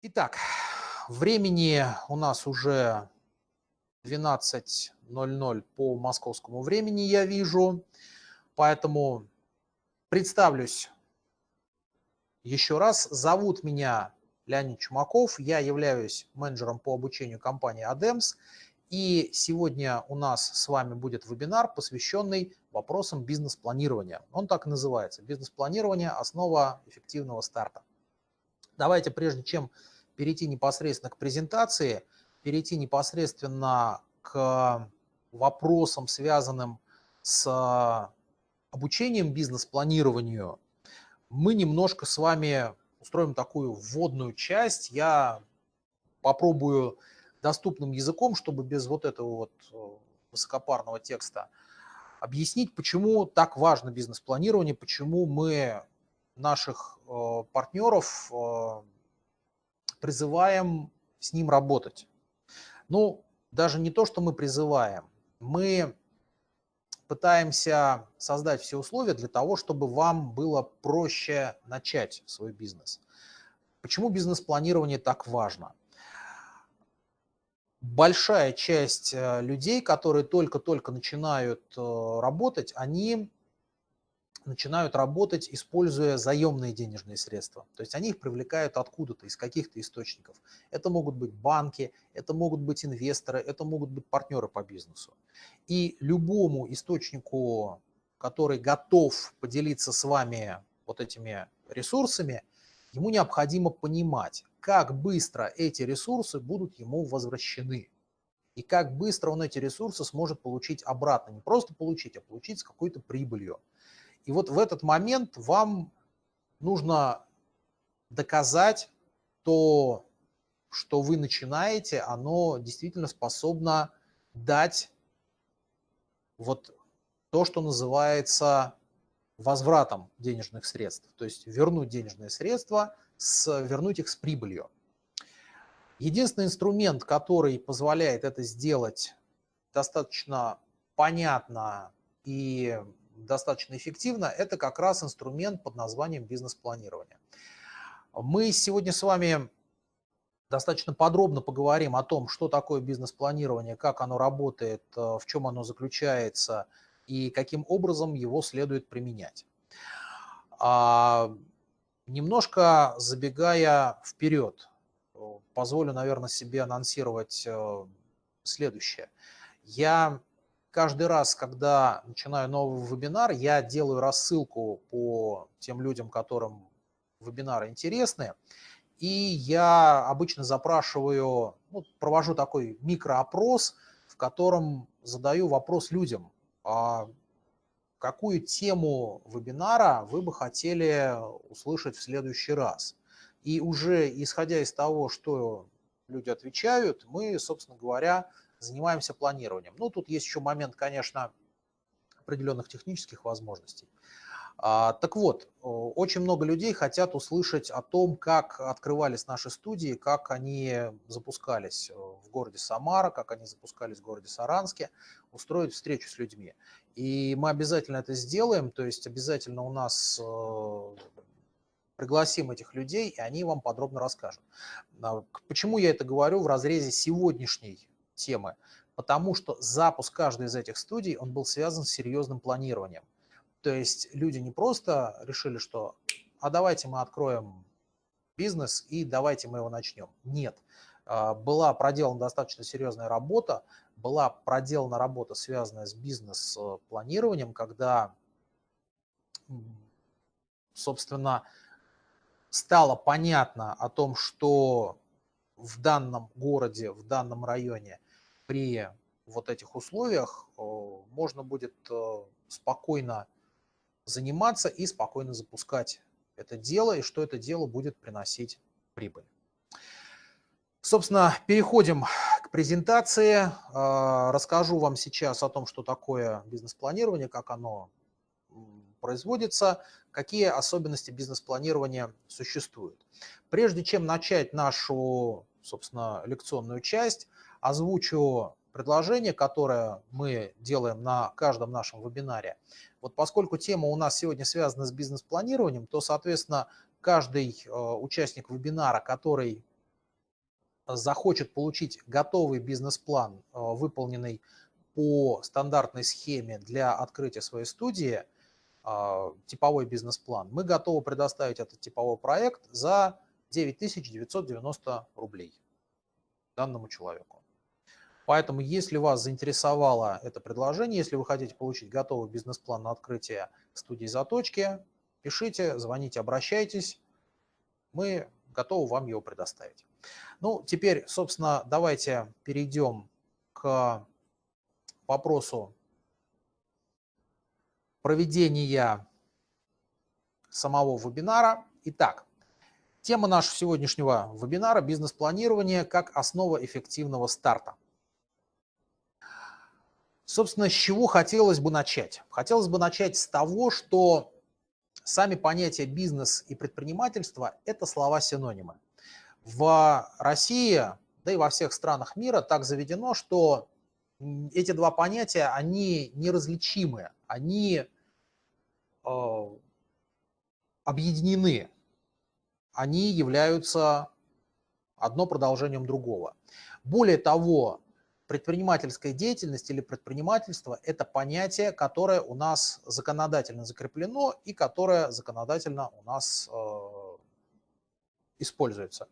Итак, времени у нас уже 12.00 по московскому времени я вижу, поэтому представлюсь еще раз. Зовут меня Леонид Чумаков, я являюсь менеджером по обучению компании ADEMS, и сегодня у нас с вами будет вебинар, посвященный вопросам бизнес-планирования. Он так и называется – бизнес-планирование – основа эффективного старта. Давайте, прежде чем перейти непосредственно к презентации, перейти непосредственно к вопросам, связанным с обучением бизнес-планированию, мы немножко с вами устроим такую вводную часть. Я попробую доступным языком, чтобы без вот этого вот э, высокопарного текста объяснить, почему так важно бизнес-планирование, почему мы наших э, партнеров э, призываем с ним работать. Ну, даже не то, что мы призываем, мы пытаемся создать все условия для того, чтобы вам было проще начать свой бизнес. Почему бизнес-планирование так важно? Большая часть э, людей, которые только-только начинают работать, они начинают работать, используя заемные денежные средства. То есть они их привлекают откуда-то, из каких-то источников. Это могут быть банки, это могут быть инвесторы, это могут быть партнеры по бизнесу. И любому источнику, который готов поделиться с вами вот этими ресурсами, ему необходимо понимать, как быстро эти ресурсы будут ему возвращены. И как быстро он эти ресурсы сможет получить обратно. Не просто получить, а получить с какой-то прибылью. И вот в этот момент вам нужно доказать то, что вы начинаете, оно действительно способно дать вот то, что называется возвратом денежных средств, то есть вернуть денежные средства, с, вернуть их с прибылью. Единственный инструмент, который позволяет это сделать достаточно понятно и достаточно эффективно, это как раз инструмент под названием бизнес-планирование. Мы сегодня с вами достаточно подробно поговорим о том, что такое бизнес-планирование, как оно работает, э, в чем оно заключается и каким образом его следует применять. А, немножко забегая вперед, позволю, наверное, себе анонсировать э, следующее. Я каждый раз, когда начинаю новый вебинар, я делаю рассылку по тем людям, которым вебинары интересны, и я обычно запрашиваю, ну, провожу такой микроопрос, в котором задаю вопрос людям, а какую тему вебинара вы бы хотели услышать в следующий раз. И уже исходя из того, что люди отвечают, мы, собственно говоря, занимаемся планированием. Ну, тут есть еще момент, конечно, определенных технических возможностей. А, так вот, очень много людей хотят услышать о том, как открывались наши студии, как они запускались в городе Самара, как они запускались в городе Саранске, устроить встречу с людьми. И мы обязательно это сделаем, то есть обязательно у нас э, пригласим этих людей, и они вам подробно расскажут. А, почему я это говорю в разрезе сегодняшней темы, потому что запуск каждой из этих студий, он был связан с серьезным планированием. То есть люди не просто решили, что а давайте мы откроем бизнес и давайте мы его начнем. Нет. А, была проделана достаточно серьезная работа, была проделана работа, связанная с бизнес-планированием, когда, собственно, стало понятно о том, что в данном городе, в данном районе при вот этих условиях можно будет э, спокойно заниматься и спокойно запускать это дело, и что это дело будет приносить прибыль. Собственно, переходим к презентации. Э, расскажу вам сейчас о том, что такое бизнес-планирование, как оно производится, какие особенности бизнес-планирования существуют. Прежде чем начать нашу, собственно, лекционную часть, озвучу предложение, которое мы делаем на каждом нашем вебинаре. Вот поскольку тема у нас сегодня связана с бизнес-планированием, то, соответственно, каждый э, участник вебинара, который захочет получить готовый бизнес-план, выполненный по стандартной схеме для открытия своей студии, типовой бизнес-план, мы готовы предоставить этот типовой проект за 9990 рублей данному человеку. Поэтому, если вас заинтересовало это предложение, если вы хотите получить готовый бизнес-план на открытие студии «Заточки», пишите, звоните, обращайтесь. Мы готовы вам его предоставить. Ну, теперь, собственно, давайте перейдем к вопросу проведения самого вебинара. Итак, тема нашего сегодняшнего вебинара – бизнес-планирование как основа эффективного старта. Собственно, с чего хотелось бы начать? Хотелось бы начать с того, что сами понятия бизнес и предпринимательство – это слова-синонимы. В России, да и во всех странах мира так заведено, что эти два понятия, они неразличимы, они э, объединены, они являются одно продолжением другого. Более того, предпринимательская деятельность или предпринимательство – это понятие, которое у нас законодательно закреплено и которое законодательно у нас э, используется.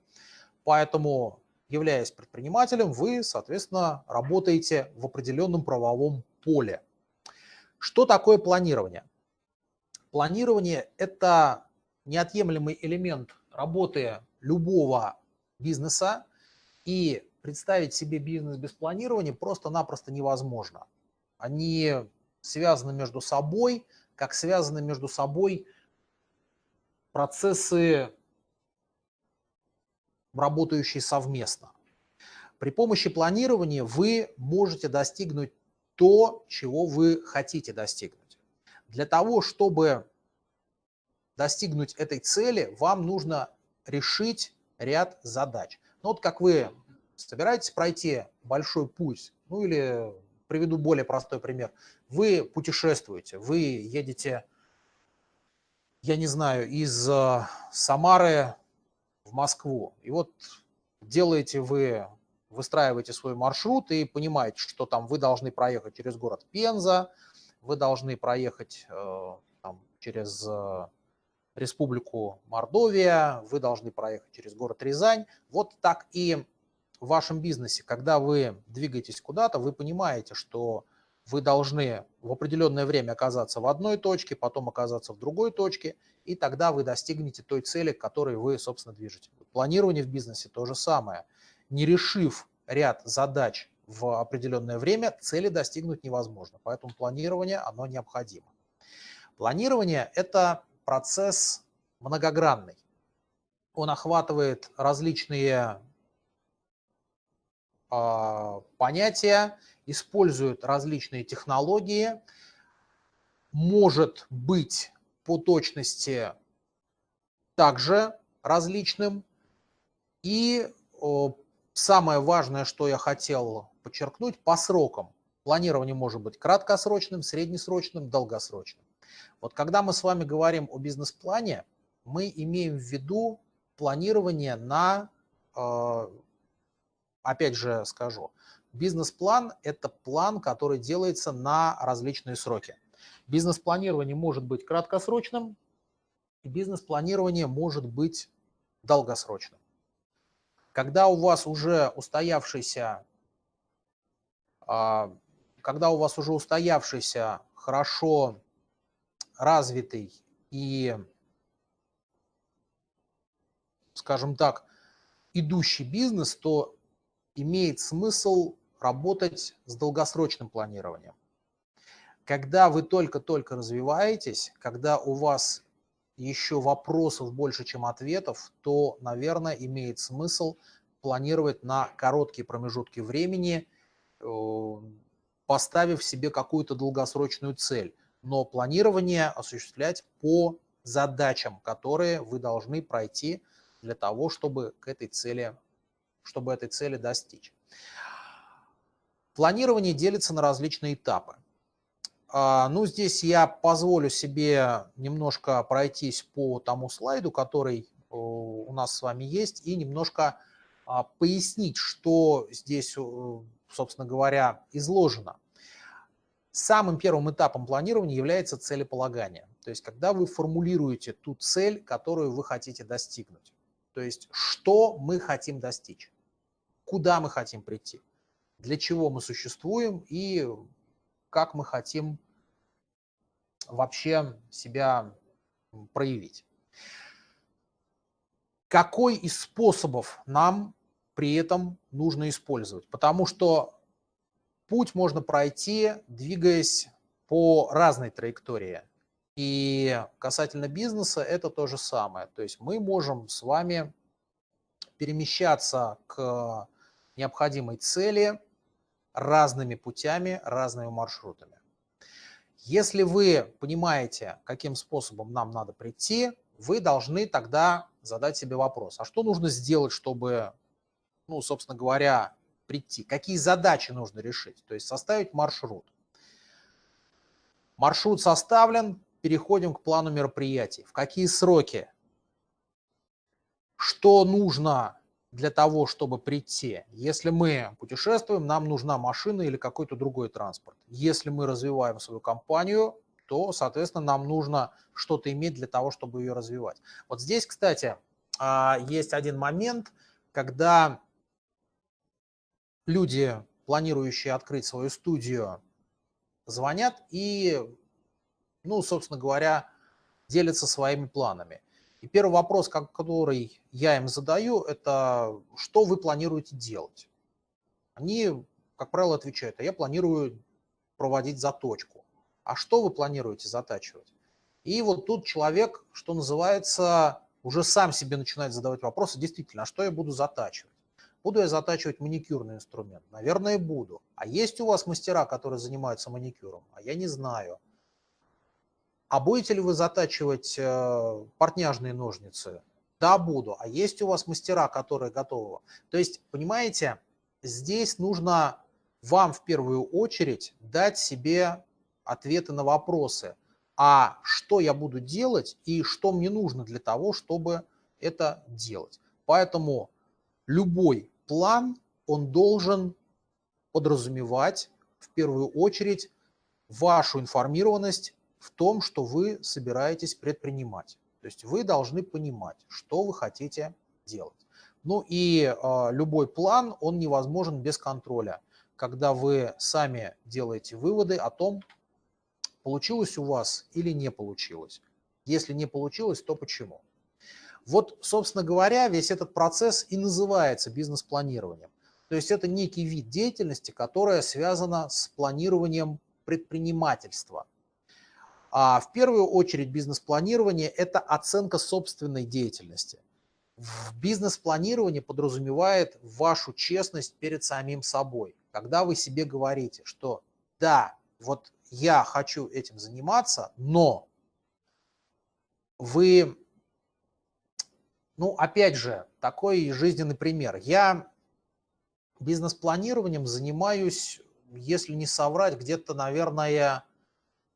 Поэтому, являясь предпринимателем, вы, соответственно, работаете в определенном правовом поле. Что такое планирование? Планирование – это неотъемлемый элемент работы любого бизнеса, и представить себе бизнес без планирования просто-напросто невозможно. Они связаны между собой, как связаны между собой процессы, работающие совместно. При помощи планирования вы можете достигнуть то, чего вы хотите достигнуть. Для того, чтобы достигнуть этой цели, вам нужно решить ряд задач. Ну вот как вы собираетесь пройти большой путь, ну или приведу более простой пример, вы путешествуете, вы едете, я не знаю, из э, Самары в Москву, и вот делаете вы, выстраиваете свой маршрут и понимаете, что там вы должны проехать через город Пенза, вы должны проехать э, там, через э, республику Мордовия, вы должны проехать через город Рязань. Вот так и в вашем бизнесе, когда вы двигаетесь куда-то, вы понимаете, что вы должны в определенное время оказаться в одной точке, потом оказаться в другой точке, и тогда вы достигнете той цели, к которой вы, собственно, движете. Планирование в бизнесе то же самое. Не решив ряд задач в определенное время, цели достигнуть невозможно. Поэтому планирование, оно необходимо. Планирование – это процесс многогранный. Он охватывает различные понятия, используют различные технологии, может быть по точности также различным. И самое важное, что я хотел подчеркнуть, по срокам. Планирование может быть краткосрочным, среднесрочным, долгосрочным. Вот когда мы с вами говорим о бизнес-плане, мы имеем в виду планирование на а, опять же скажу, бизнес-план – это план, который делается на различные сроки. Бизнес-планирование может быть краткосрочным, и бизнес-планирование может быть долгосрочным. Когда у вас уже устоявшийся, а, когда у вас уже устоявшийся, хорошо развитый и, скажем так, идущий бизнес, то имеет смысл работать с долгосрочным планированием. Когда вы только-только развиваетесь, когда у вас еще вопросов больше, чем ответов, то, наверное, имеет смысл планировать на короткие промежутки времени, э, поставив себе какую-то долгосрочную цель. Но планирование осуществлять по задачам, которые вы должны пройти для того, чтобы к этой цели чтобы этой цели достичь. Планирование делится на различные этапы. А, ну, здесь я позволю себе немножко пройтись по тому слайду, который у нас с вами есть, и немножко а, пояснить, что здесь, собственно говоря, изложено. Самым первым этапом планирования является целеполагание. То есть когда вы формулируете ту цель, которую вы хотите достигнуть. То есть что мы хотим достичь, куда мы хотим прийти, для чего мы существуем и как мы хотим вообще себя проявить. Какой из способов нам при этом нужно использовать? Потому что путь можно пройти, двигаясь по разной траектории. И касательно бизнеса это то же самое. То есть мы можем с вами перемещаться к необходимой цели разными путями, разными маршрутами. Если вы понимаете, каким способом нам надо прийти, вы должны тогда задать себе вопрос, а что нужно сделать, чтобы, ну, собственно говоря, прийти? Какие задачи нужно решить? То есть составить маршрут. Маршрут составлен, переходим к плану мероприятий. В какие сроки? Что нужно для того, чтобы прийти? Если мы путешествуем, нам нужна машина или какой-то другой транспорт. Если мы развиваем свою компанию, то, соответственно, нам нужно что-то иметь для того, чтобы ее развивать. Вот здесь, кстати, а, есть один момент, когда люди, планирующие открыть свою студию, звонят и, ну, собственно говоря, делятся своими планами. И первый вопрос, который я им задаю, это что вы планируете делать? Они, как правило, отвечают, а я планирую проводить заточку. А что вы планируете затачивать? И вот тут человек, что называется, уже сам себе начинает задавать вопросы, действительно, а что я буду затачивать? Буду я затачивать маникюрный инструмент? Наверное, буду. А есть у вас мастера, которые занимаются маникюром? А я не знаю. А будете ли вы затачивать э, портняжные ножницы? Да, буду. А есть у вас мастера, которые готовы? То есть, понимаете, здесь нужно вам в первую очередь дать себе ответы на вопросы. А что я буду делать и что мне нужно для того, чтобы это делать? Поэтому любой план, он должен подразумевать в первую очередь вашу информированность в том, что вы собираетесь предпринимать. То есть вы должны понимать, что вы хотите делать. Ну и э, любой план, он невозможен без контроля, когда вы сами делаете выводы о том, получилось у вас или не получилось. Если не получилось, то почему? Вот, собственно говоря, весь этот процесс и называется бизнес-планированием. То есть это некий вид деятельности, которая связана с планированием предпринимательства. А в первую очередь бизнес-планирование – это оценка собственной деятельности. В бизнес-планировании подразумевает вашу честность перед самим собой. Когда вы себе говорите, что да, вот я хочу этим заниматься, но вы ну, опять же, такой жизненный пример. Я бизнес-планированием занимаюсь, если не соврать, где-то, наверное,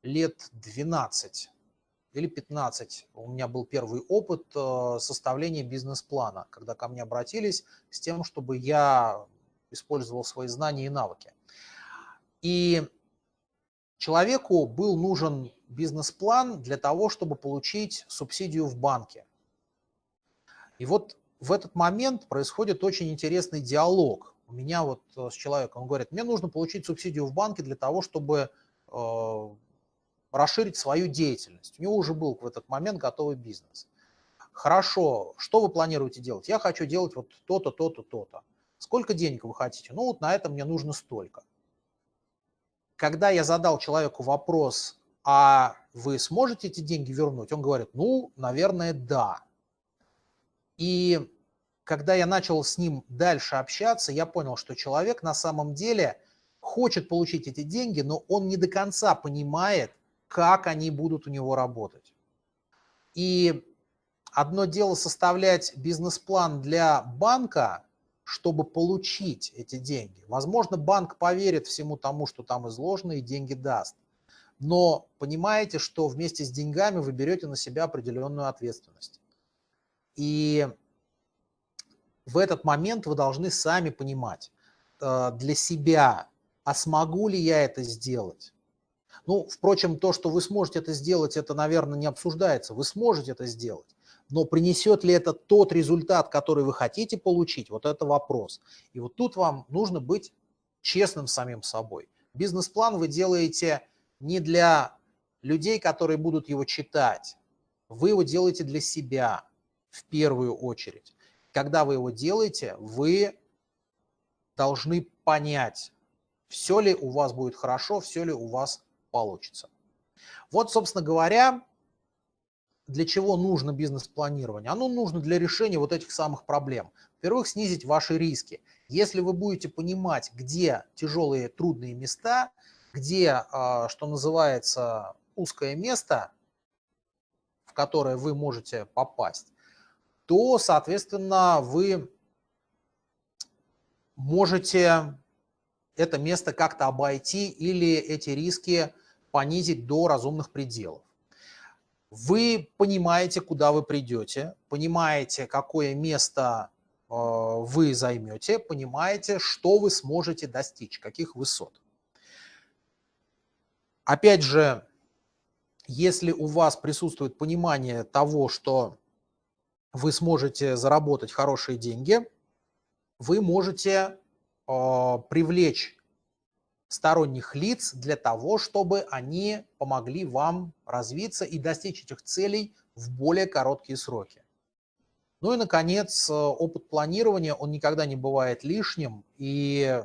лет 12 или 15. У меня был первый опыт э, составления бизнес-плана, когда ко мне обратились с тем, чтобы я использовал свои знания и навыки. И человеку был нужен бизнес-план для того, чтобы получить субсидию в банке. И вот в этот момент происходит очень интересный диалог. У меня вот э, с человеком, он говорит, мне нужно получить субсидию в банке для того, чтобы э, расширить свою деятельность. У него уже был в этот момент готовый бизнес. Хорошо, что вы планируете делать? Я хочу делать вот то-то, то-то, то-то. Сколько денег вы хотите? Ну вот на это мне нужно столько. Когда я задал человеку вопрос, а вы сможете эти деньги вернуть? Он говорит, ну, наверное, да. И когда я начал с ним дальше общаться, я понял, что человек на самом деле хочет получить эти деньги, но он не до конца понимает, как они будут у него работать. И одно дело составлять бизнес-план для банка, чтобы получить эти деньги. Возможно, банк поверит всему тому, что там изложено, и деньги даст. Но понимаете, что вместе с деньгами вы берете на себя определенную ответственность. И в этот момент вы должны сами понимать э, для себя, а смогу ли я это сделать? Ну, впрочем, то, что вы сможете это сделать, это, наверное, не обсуждается. Вы сможете это сделать. Но принесет ли это тот результат, который вы хотите получить, вот это вопрос. И вот тут вам нужно быть честным самим собой. Бизнес-план вы делаете не для людей, которые будут его читать. Вы его делаете для себя в первую очередь. Когда вы его делаете, вы должны понять, все ли у вас будет хорошо, все ли у вас получится. Вот, собственно говоря, для чего нужно бизнес-планирование? Оно нужно для решения вот этих самых проблем. Во-первых, снизить ваши риски. Если вы будете понимать, где тяжелые трудные места, где, а, что называется, узкое место, в которое вы можете попасть, то, соответственно, вы можете это место как-то обойти или эти риски понизить до разумных пределов. Вы понимаете, куда вы придете, понимаете, какое место э, вы займете, понимаете, что вы сможете достичь, каких высот. Опять же, если у вас присутствует понимание того, что вы сможете заработать хорошие деньги, вы можете э, привлечь сторонних лиц для того, чтобы они помогли вам развиться и достичь этих целей в более короткие сроки. Ну и, наконец, э, опыт планирования, он никогда не бывает лишним. И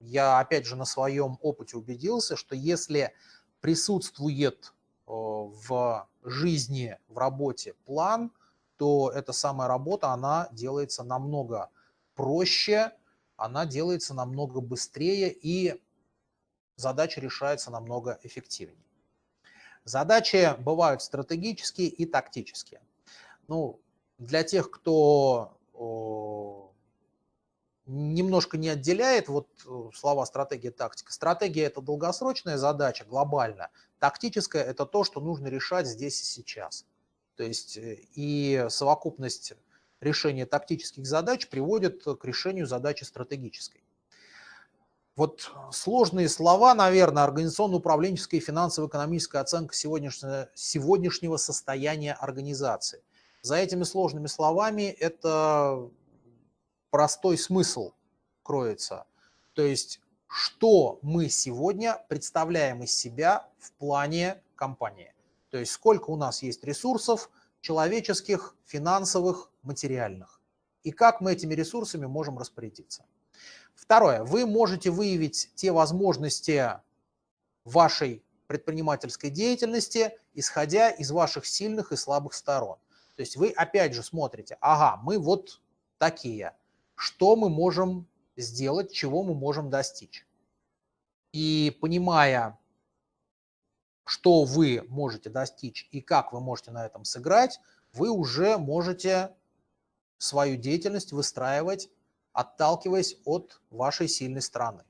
я, опять же, на своем опыте убедился, что если присутствует э, в жизни, в работе план, то эта самая работа, она делается намного проще, она делается намного быстрее и задача решается намного эффективнее. Задачи бывают стратегические и тактические. Ну, для тех, кто немножко не отделяет вот э, слова стратегия и тактика. Стратегия – это долгосрочная задача, глобально. Тактическая – это то, что нужно решать здесь и сейчас. То есть э, и совокупность решения тактических задач приводит к решению задачи стратегической. Вот сложные слова, наверное, организационно-управленческая и финансово-экономическая оценка сегодняшнего, сегодняшнего состояния организации. За этими сложными словами это простой смысл кроется. То есть, что мы сегодня представляем из себя в плане компании. То есть, сколько у нас есть ресурсов человеческих, финансовых, материальных. И как мы этими ресурсами можем распорядиться. Второе. Вы можете выявить те возможности вашей предпринимательской деятельности, исходя из ваших сильных и слабых сторон. То есть вы опять же смотрите, ага, мы вот такие, что мы можем сделать, чего мы можем достичь. И понимая, что вы можете достичь и как вы можете на этом сыграть, вы уже можете свою деятельность выстраивать отталкиваясь от вашей сильной стороны.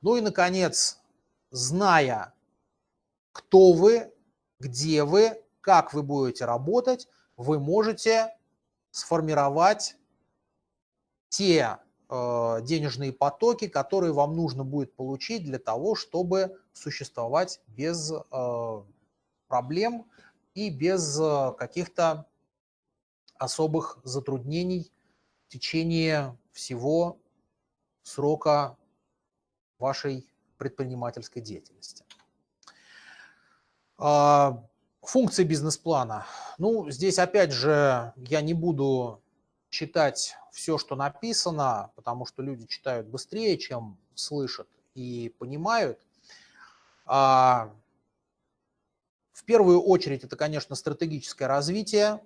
Ну и, наконец, зная, кто вы, где вы, как вы будете работать, вы можете сформировать те э, денежные потоки, которые вам нужно будет получить для того, чтобы существовать без э, проблем и без э, каких-то особых затруднений течение всего срока вашей предпринимательской деятельности. А, функции бизнес-плана. Ну, здесь опять же я не буду читать все, что написано, потому что люди читают быстрее, чем слышат и понимают. А, в первую очередь это, конечно, стратегическое развитие,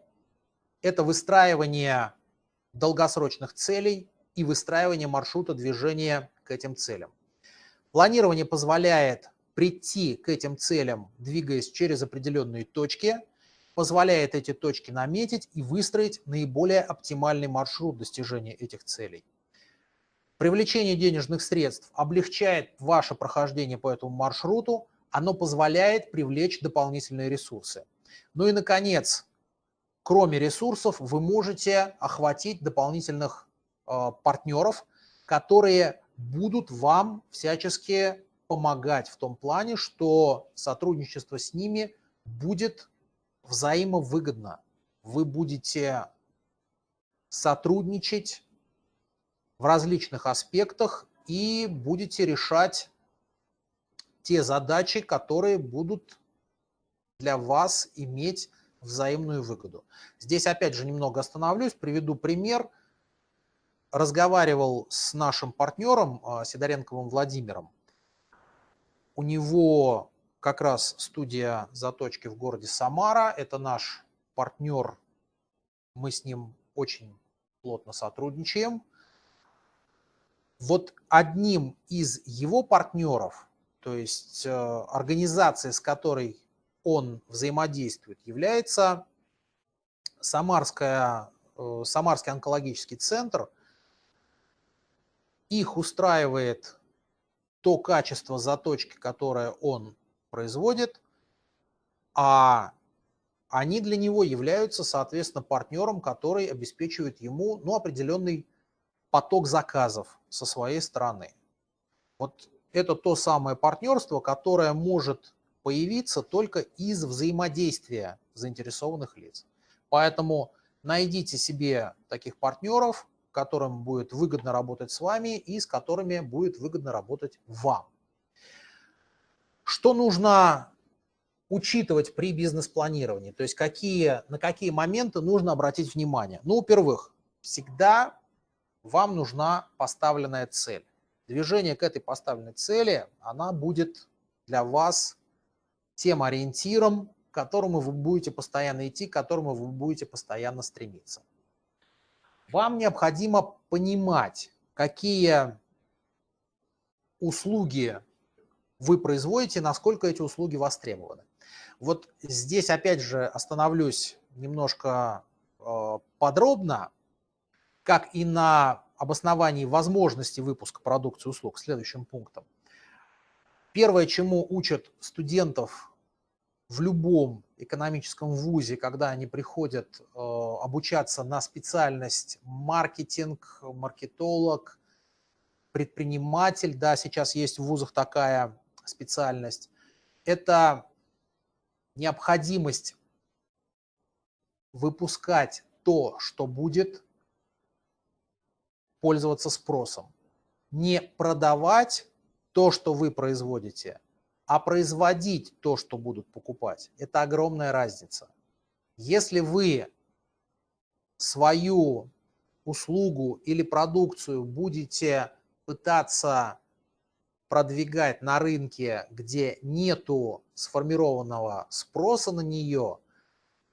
это выстраивание долгосрочных целей и выстраивание маршрута движения к этим целям. Планирование позволяет прийти к этим целям, двигаясь через определенные точки, позволяет эти точки наметить и выстроить наиболее оптимальный маршрут достижения этих целей. Привлечение денежных средств облегчает ваше прохождение по этому маршруту, оно позволяет привлечь дополнительные ресурсы. Ну и, наконец, кроме ресурсов, вы можете охватить дополнительных э, партнеров, которые будут вам всячески помогать в том плане, что сотрудничество с ними будет взаимовыгодно. Вы будете сотрудничать в различных аспектах и будете решать те задачи, которые будут для вас иметь взаимную выгоду. Здесь опять же немного остановлюсь, приведу пример. Разговаривал с нашим партнером а, Сидоренковым Владимиром. У него как раз студия заточки в городе Самара. Это наш партнер. Мы с ним очень плотно сотрудничаем. Вот одним из его партнеров, то есть э, организации, с которой он взаимодействует, является Самарская, э, Самарский онкологический центр. Их устраивает то качество заточки, которое он производит, а они для него являются, соответственно, партнером, который обеспечивает ему ну, определенный поток заказов со своей стороны. Вот это то самое партнерство, которое может появиться только из взаимодействия заинтересованных лиц. Поэтому найдите себе таких партнеров, которым будет выгодно работать с вами и с которыми будет выгодно работать вам. Что нужно учитывать при бизнес-планировании? То есть какие, на какие моменты нужно обратить внимание? Ну, во-первых, всегда вам нужна поставленная цель. Движение к этой поставленной цели, она будет для вас тем ориентиром, к которому вы будете постоянно идти, к которому вы будете постоянно стремиться. Вам необходимо понимать, какие услуги вы производите, насколько эти услуги востребованы. Вот здесь опять же остановлюсь немножко э, подробно, как и на обосновании возможности выпуска продукции услуг следующим пунктом. Первое, чему учат студентов в любом экономическом вузе, когда они приходят э, обучаться на специальность маркетинг, маркетолог, предприниматель, да, сейчас есть в вузах такая специальность, это необходимость выпускать то, что будет пользоваться спросом. Не продавать то, что вы производите, а производить то, что будут покупать. Это огромная разница. Если вы свою услугу или продукцию будете пытаться продвигать на рынке, где нету сформированного спроса на нее,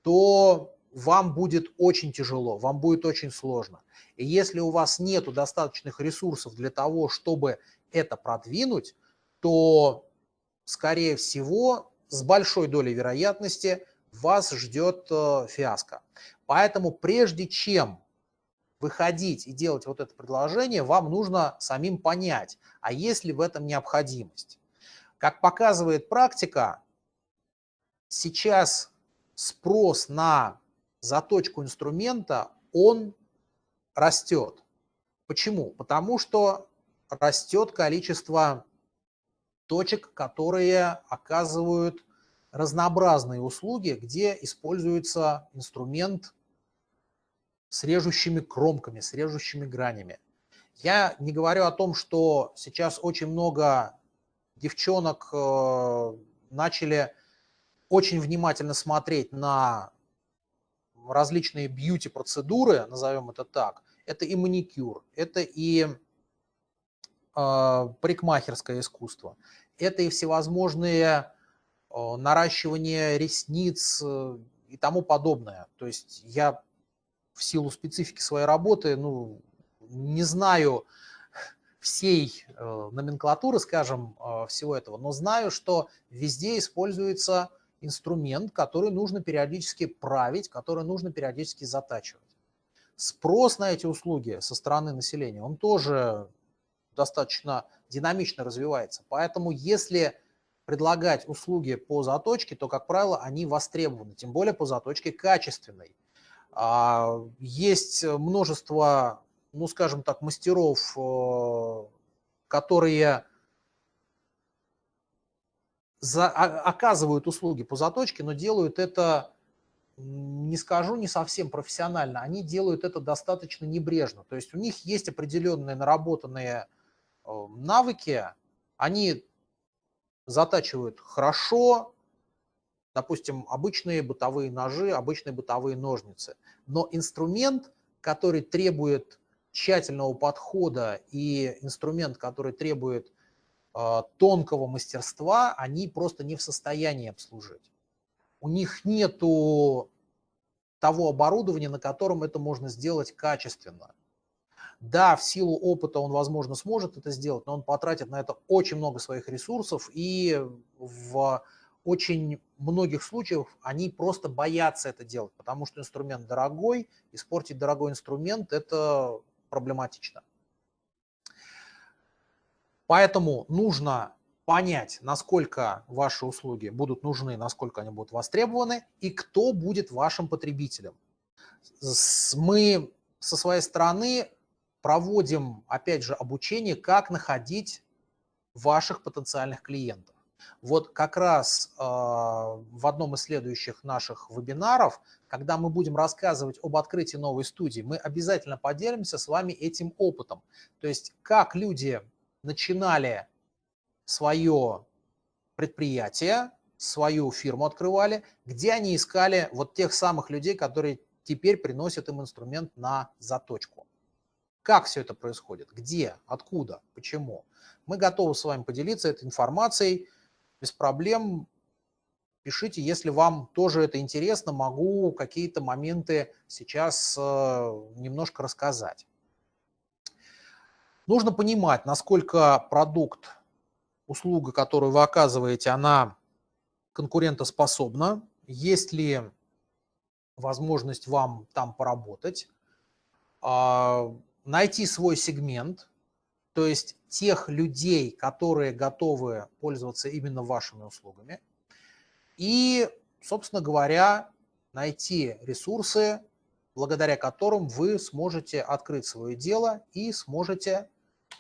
то вам будет очень тяжело, вам будет очень сложно. И если у вас нету достаточных ресурсов для того, чтобы это продвинуть, то, скорее всего, с большой долей вероятности вас ждет э, фиаско. Поэтому прежде чем выходить и делать вот это предложение, вам нужно самим понять, а есть ли в этом необходимость. Как показывает практика, сейчас спрос на заточку инструмента, он растет. Почему? Потому что растет количество точек, которые оказывают разнообразные услуги, где используется инструмент с режущими кромками, с режущими гранями. Я не говорю о том, что сейчас очень много девчонок э, начали очень внимательно смотреть на различные бьюти-процедуры, назовем это так. Это и маникюр, это и парикмахерское искусство, это и всевозможные э, наращивание ресниц э, и тому подобное. То есть я в силу специфики своей работы, ну, не знаю всей э, номенклатуры, скажем, э, всего этого, но знаю, что везде используется инструмент, который нужно периодически править, который нужно периодически затачивать. Спрос на эти услуги со стороны населения, он тоже достаточно динамично развивается. Поэтому если предлагать услуги по заточке, то, как правило, они востребованы, тем более по заточке качественной. А, есть множество, ну скажем так, мастеров, э, которые за, оказывают услуги по заточке, но делают это, не скажу, не совсем профессионально. Они делают это достаточно небрежно. То есть у них есть определенные наработанные навыки, они затачивают хорошо, допустим, обычные бытовые ножи, обычные бытовые ножницы. Но инструмент, который требует тщательного подхода и инструмент, который требует э, тонкого мастерства, они просто не в состоянии обслужить. У них нету того оборудования, на котором это можно сделать качественно. Да, в силу опыта он, возможно, сможет это сделать, но он потратит на это очень много своих ресурсов, и в очень многих случаях они просто боятся это делать, потому что инструмент дорогой, испортить дорогой инструмент – это проблематично. Поэтому нужно понять, насколько ваши услуги будут нужны, насколько они будут востребованы и кто будет вашим потребителем. Мы со своей стороны проводим, опять же, обучение, как находить ваших потенциальных клиентов. Вот как раз э, в одном из следующих наших вебинаров, когда мы будем рассказывать об открытии новой студии, мы обязательно поделимся с вами этим опытом. То есть как люди начинали свое предприятие, свою фирму открывали, где они искали вот тех самых людей, которые теперь приносят им инструмент на заточку. Как все это происходит? Где? Откуда? Почему? Мы готовы с вами поделиться этой информацией без проблем. Пишите, если вам тоже это интересно, могу какие-то моменты сейчас э, немножко рассказать. Нужно понимать, насколько продукт, услуга, которую вы оказываете, она конкурентоспособна, есть ли возможность вам там поработать, а, найти свой сегмент, то есть тех людей, которые готовы пользоваться именно вашими услугами, и, собственно говоря, найти ресурсы, благодаря которым вы сможете открыть свое дело и сможете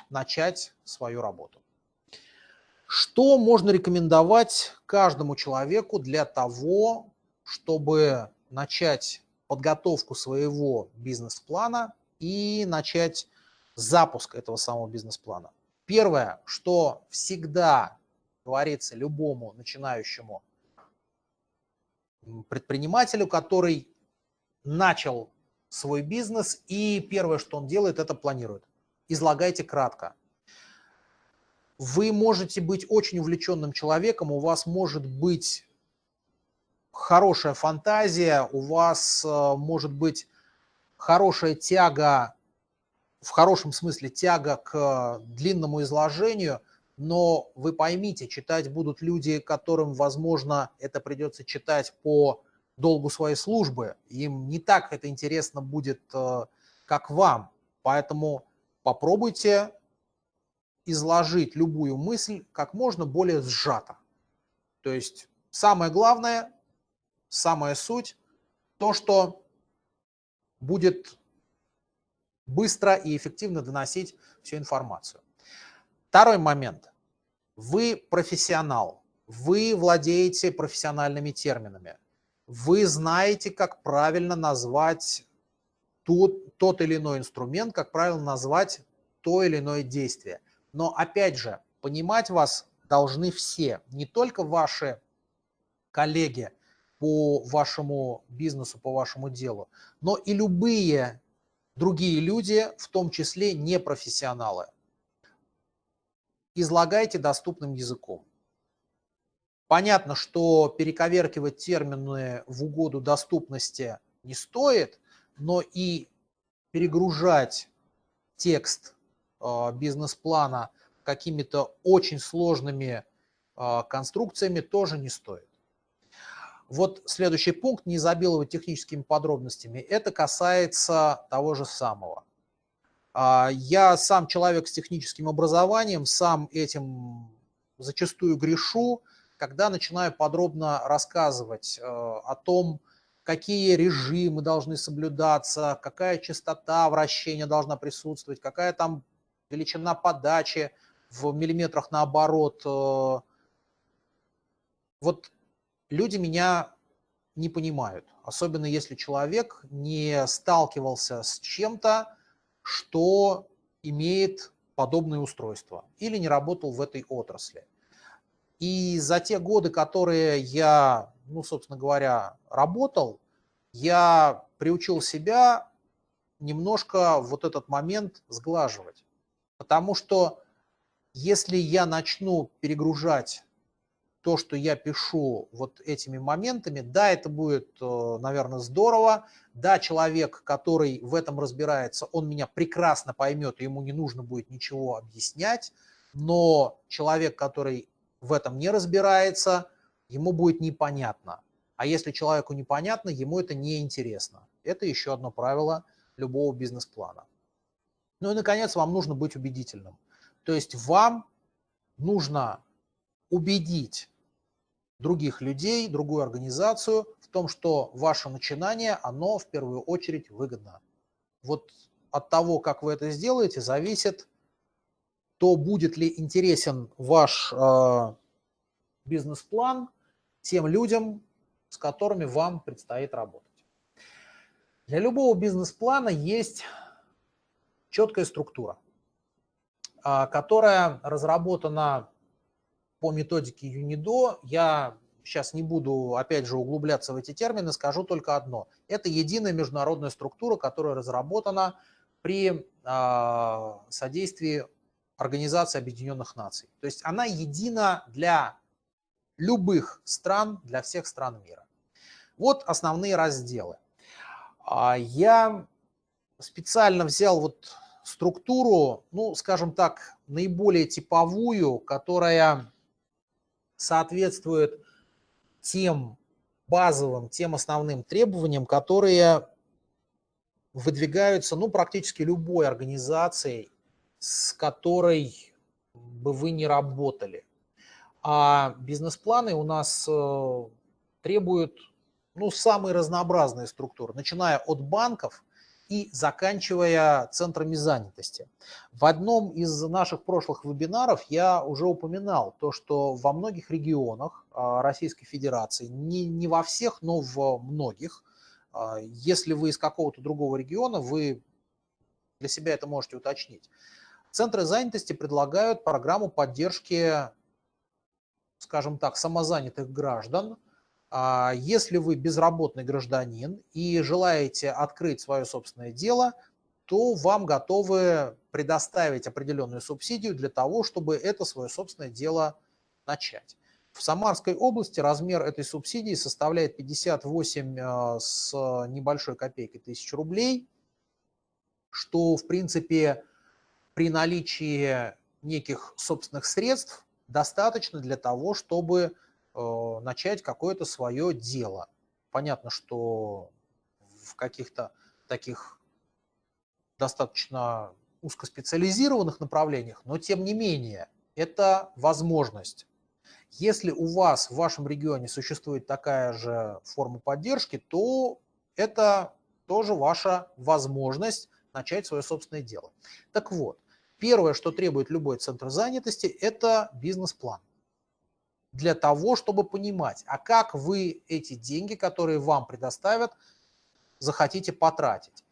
начать свою работу. Что можно рекомендовать каждому человеку для того, чтобы начать подготовку своего бизнес-плана и начать запуск этого самого бизнес-плана. Первое, что всегда говорится любому начинающему предпринимателю, который начал свой бизнес, и первое, что он делает, это планирует. Излагайте кратко. Вы можете быть очень увлеченным человеком, у вас может быть хорошая фантазия, у вас э, может быть хорошая тяга, в хорошем смысле тяга к длинному изложению, но вы поймите, читать будут люди, которым, возможно, это придется читать по долгу своей службы. Им не так это интересно будет, э, как вам. Поэтому попробуйте изложить любую мысль как можно более сжато. То есть самое главное, самая суть, то, что будет быстро и эффективно доносить всю информацию. Второй момент. Вы профессионал, вы владеете профессиональными терминами, вы знаете, как правильно назвать тот, тот или иной инструмент, как правильно назвать то или иное действие. Но опять же, понимать вас должны все, не только ваши коллеги, по вашему бизнесу, по вашему делу, но и любые другие люди, в том числе непрофессионалы. Излагайте доступным языком. Понятно, что перековеркивать термины в угоду доступности не стоит, но и перегружать текст э, бизнес-плана какими-то очень сложными э, конструкциями тоже не стоит. Вот следующий пункт, не забиловать техническими подробностями, это касается того же самого. А, я сам человек с техническим образованием, сам этим зачастую грешу, когда начинаю подробно рассказывать э, о том, какие режимы должны соблюдаться, какая частота вращения должна присутствовать, какая там величина подачи в миллиметрах наоборот. Э, вот люди меня не понимают, особенно если человек не сталкивался с чем-то, что имеет подобное устройство или не работал в этой отрасли. И за те годы, которые я, ну, собственно говоря, работал, я приучил себя немножко вот этот момент сглаживать. Потому что если я начну перегружать то, что я пишу вот этими моментами, да, это будет, э, наверное, здорово, да, человек, который в этом разбирается, он меня прекрасно поймет, ему не нужно будет ничего объяснять, но человек, который в этом не разбирается, ему будет непонятно. А если человеку непонятно, ему это не интересно. Это еще одно правило любого бизнес-плана. Ну и, наконец, вам нужно быть убедительным. То есть вам нужно убедить других людей, другую организацию в том, что ваше начинание, оно в первую очередь выгодно. Вот от того, как вы это сделаете, зависит то, будет ли интересен ваш э, бизнес-план тем людям, с которыми вам предстоит работать. Для любого бизнес-плана есть четкая структура, э, которая разработана по методике ЮНИДО. Я сейчас не буду, опять же, углубляться в эти термины, скажу только одно. Это единая международная структура, которая разработана при э, содействии Организации Объединенных Наций. То есть она едина для любых стран, для всех стран мира. Вот основные разделы. А, я специально взял вот структуру, ну, скажем так, наиболее типовую, которая соответствует тем базовым, тем основным требованиям, которые выдвигаются ну, практически любой организацией, с которой бы вы не работали. А бизнес-планы у нас э, требуют ну, самые разнообразные структуры, начиная от банков и заканчивая центрами занятости. В одном из наших прошлых вебинаров я уже упоминал то, что во многих регионах а, Российской Федерации, не, не во всех, но в многих, а, если вы из какого-то другого региона, вы для себя это можете уточнить. Центры занятости предлагают программу поддержки, скажем так, самозанятых граждан – если вы безработный гражданин и желаете открыть свое собственное дело, то вам готовы предоставить определенную субсидию для того, чтобы это свое собственное дело начать. В Самарской области размер этой субсидии составляет 58 э, с небольшой копейкой тысяч рублей, что, в принципе, при наличии неких собственных средств достаточно для того, чтобы начать какое-то свое дело. Понятно, что в каких-то таких достаточно узкоспециализированных направлениях, но тем не менее это возможность. Если у вас в вашем регионе существует такая же форма поддержки, то это тоже ваша возможность начать свое собственное дело. Так вот, первое, что требует любой центр занятости, это бизнес-план для того, чтобы понимать, а как вы эти деньги, которые вам предоставят, захотите потратить.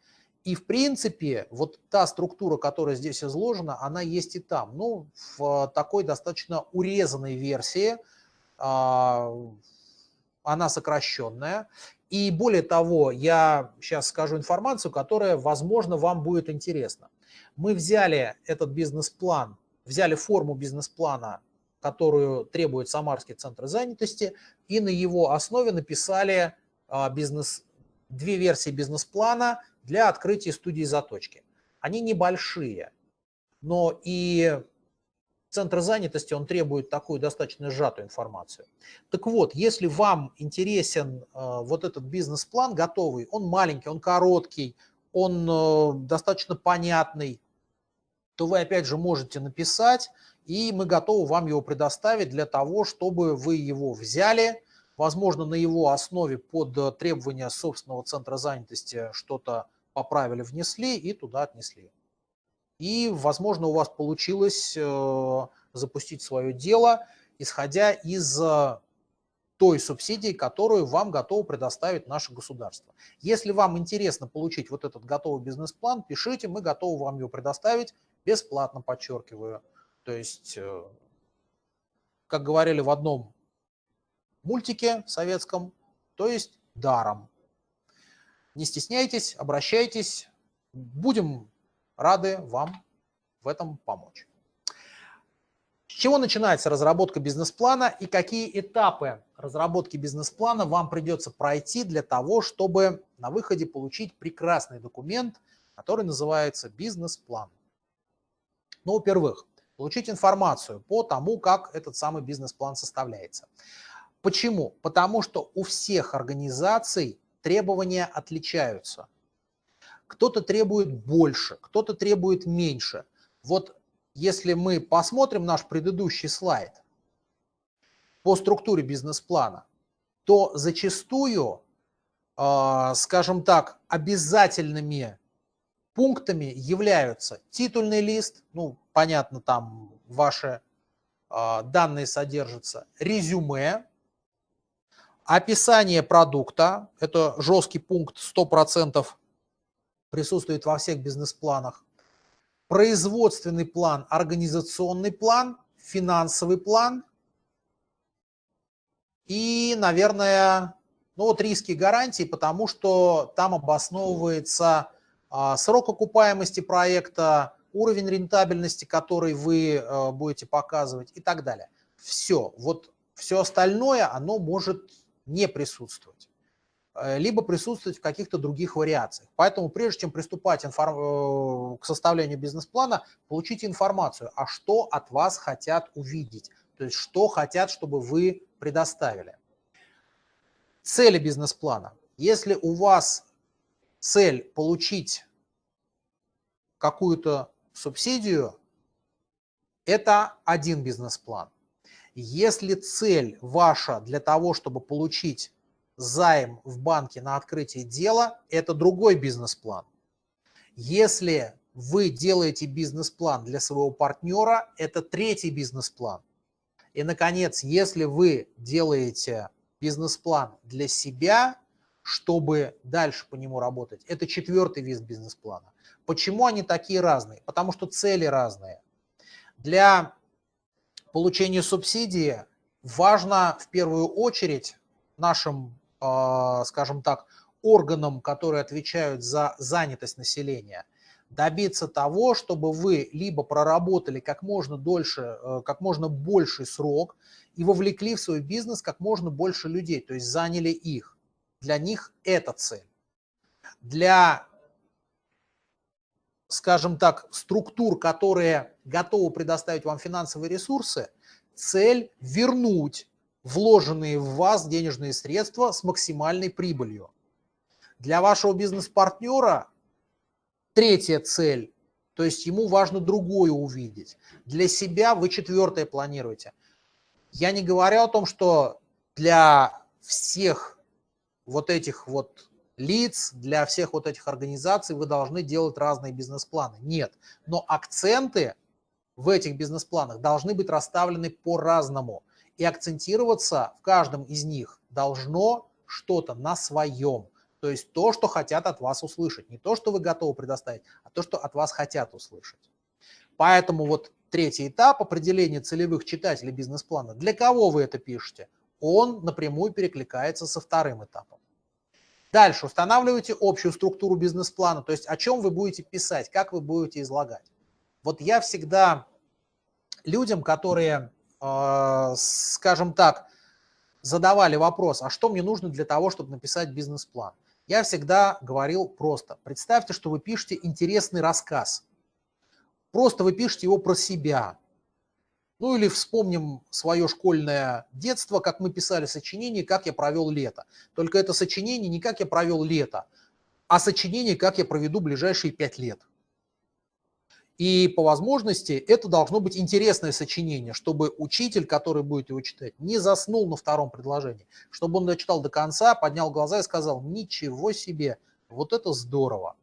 И в принципе, вот та структура, которая здесь изложена, она есть и там. Ну, в такой достаточно урезанной версии, а, она сокращенная. И более того, я сейчас скажу информацию, которая, возможно, вам будет интересна. Мы взяли этот бизнес-план, взяли форму бизнес-плана которую требует Самарский центр занятости, и на его основе написали а, бизнес, две версии бизнес-плана для открытия студии заточки. Они небольшие, но и центр занятости, он требует такую достаточно сжатую информацию. Так вот, если вам интересен а, вот этот бизнес-план готовый, он маленький, он короткий, он а, достаточно понятный, то вы опять же можете написать, и мы готовы вам его предоставить для того, чтобы вы его взяли, Возможно, на его основе под требования собственного центра занятости что-то поправили, внесли и туда отнесли. И, возможно, у вас получилось э, запустить свое дело, исходя из э, той субсидии, которую вам готово предоставить наше государство. Если вам интересно получить вот этот готовый бизнес-план, пишите, мы готовы вам его предоставить бесплатно, подчеркиваю. То есть, э, как говорили в одном мультике советском, то есть даром. Не стесняйтесь, обращайтесь, будем рады вам в этом помочь. С чего начинается разработка бизнес-плана и какие этапы разработки бизнес-плана вам придется пройти для того, чтобы на выходе получить прекрасный документ, который называется бизнес-план. Ну, во-первых, получить информацию по тому, как этот самый бизнес-план составляется. Почему? Потому что у всех организаций требования отличаются. Кто-то требует больше, кто-то требует меньше. Вот если мы посмотрим наш предыдущий слайд по структуре бизнес-плана, то зачастую, а, скажем так, обязательными пунктами являются титульный лист, ну, понятно, там ваши а, данные содержатся, резюме, описание продукта, это жесткий пункт 100% присутствует во всех бизнес-планах, производственный план, организационный план, финансовый план и, наверное, ну вот риски гарантии, потому что там обосновывается срок окупаемости проекта, уровень рентабельности, который вы а, будете показывать и так далее. Все. Вот все остальное, оно может не присутствовать, э, либо присутствовать в каких-то других вариациях. Поэтому прежде чем приступать информ... Э, к составлению бизнес-плана, получите информацию, а что от вас хотят увидеть, то есть что хотят, чтобы вы предоставили. Цели бизнес-плана. Если у вас цель получить какую-то субсидию, это один бизнес-план. Если цель ваша для того, чтобы получить займ в банке на открытие дела, это другой бизнес-план. Если вы делаете бизнес-план для своего партнера, это третий бизнес-план. И, наконец, если вы делаете бизнес-план для себя, чтобы дальше по нему работать. Это четвертый вид бизнес-плана. Почему они такие разные? Потому что цели разные. Для получения субсидии важно в первую очередь нашим, а, скажем так, органам, которые отвечают за занятость населения, добиться того, чтобы вы либо проработали как можно дольше, э, как можно больший срок и вовлекли в свой бизнес как можно больше людей, то есть заняли их. Для них это цель. Для, скажем так, структур, которые готовы предоставить вам финансовые ресурсы, цель вернуть вложенные в вас денежные средства с максимальной прибылью. Для вашего бизнес-партнера третья цель, то есть ему важно другое увидеть. Для себя вы четвертое планируете. Я не говорю о том, что для всех вот этих вот лиц, для всех вот этих организаций вы должны делать разные бизнес-планы. Нет, но акценты в этих бизнес-планах должны быть расставлены по-разному. И акцентироваться в каждом из них должно что-то на своем. То есть то, что хотят от вас услышать. Не то, что вы готовы предоставить, а то, что от вас хотят услышать. Поэтому вот третий этап определения целевых читателей бизнес-плана. Для кого вы это пишете? Он напрямую перекликается со вторым этапом. Дальше устанавливаете общую структуру бизнес-плана, то есть о чем вы будете писать, как вы будете излагать. Вот я всегда людям, которые, э, скажем так, задавали вопрос, а что мне нужно для того, чтобы написать бизнес-план, я всегда говорил просто, представьте, что вы пишете интересный рассказ. Просто вы пишете его про себя, ну или вспомним свое школьное детство, как мы писали сочинение «Как я провел лето». Только это сочинение не «Как я провел лето», а сочинение «Как я проведу ближайшие пять лет». И по возможности это должно быть интересное сочинение, чтобы учитель, который будет его читать, не заснул на втором предложении, чтобы он дочитал до конца, поднял глаза и сказал, ничего себе, вот это здорово.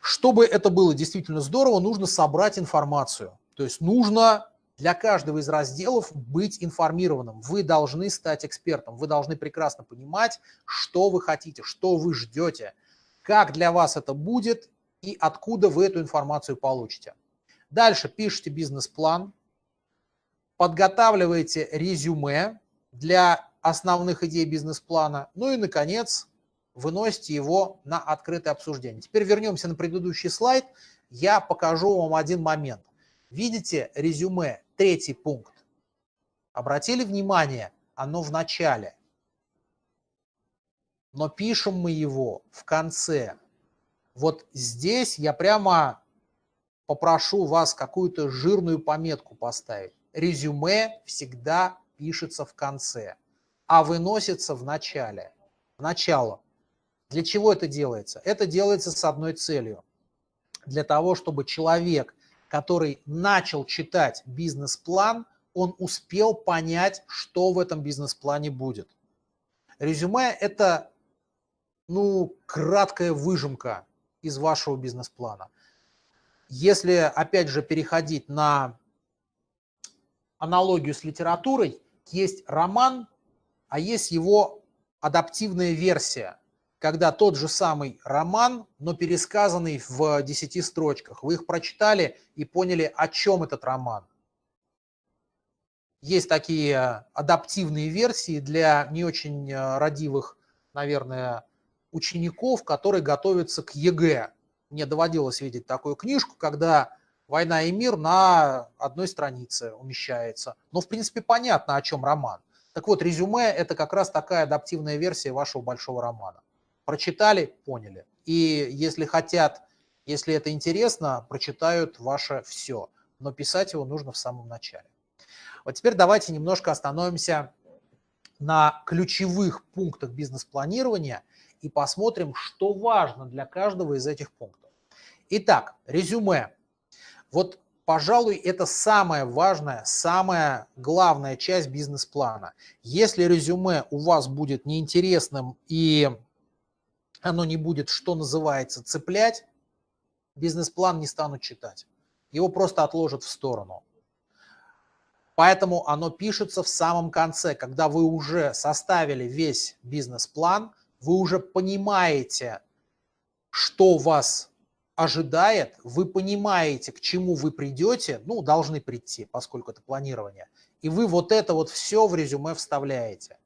Чтобы это было действительно здорово, нужно собрать информацию. То есть нужно для каждого из разделов быть информированным. Вы должны стать экспертом, вы должны прекрасно понимать, что вы хотите, что вы ждете, как для вас это будет и откуда вы эту информацию получите. Дальше пишите бизнес-план, подготавливаете резюме для основных идей бизнес-плана, ну и, наконец, выносите его на открытое обсуждение. Теперь вернемся на предыдущий слайд. Я покажу вам один момент. Видите резюме, третий пункт. Обратили внимание, оно в начале. Но пишем мы его в конце. Вот здесь я прямо попрошу вас какую-то жирную пометку поставить. Резюме всегда пишется в конце, а выносится в начале. Начало. Для чего это делается? Это делается с одной целью. Для того, чтобы человек, который начал читать бизнес-план, он успел понять, что в этом бизнес-плане будет. Резюме – это ну, краткая выжимка из вашего бизнес-плана. Если, опять же, переходить на аналогию с литературой, есть роман, а есть его адаптивная версия, когда тот же самый роман, но пересказанный в десяти строчках. Вы их прочитали и поняли, о чем этот роман. Есть такие адаптивные версии для не очень э, радивых, наверное, учеников, которые готовятся к ЕГЭ. Мне доводилось видеть такую книжку, когда «Война и мир» на одной странице умещается. Но, в принципе, понятно, о чем роман. Так вот, резюме – это как раз такая адаптивная версия вашего большого романа. Прочитали – поняли. И если хотят, если это интересно, прочитают ваше все. Но писать его нужно в самом начале. Вот теперь давайте немножко остановимся на ключевых пунктах бизнес-планирования и посмотрим, что важно для каждого из этих пунктов. Итак, резюме. Вот, пожалуй, это самая важная, самая главная часть бизнес-плана. Если резюме у вас будет неинтересным и оно не будет, что называется, цеплять, бизнес-план не станут читать. Его просто отложат в сторону. Поэтому оно пишется в самом конце, когда вы уже составили весь бизнес-план, вы уже понимаете, что вас ожидает, вы понимаете, к чему вы придете, ну, должны прийти, поскольку это планирование, и вы вот это вот все в резюме вставляете.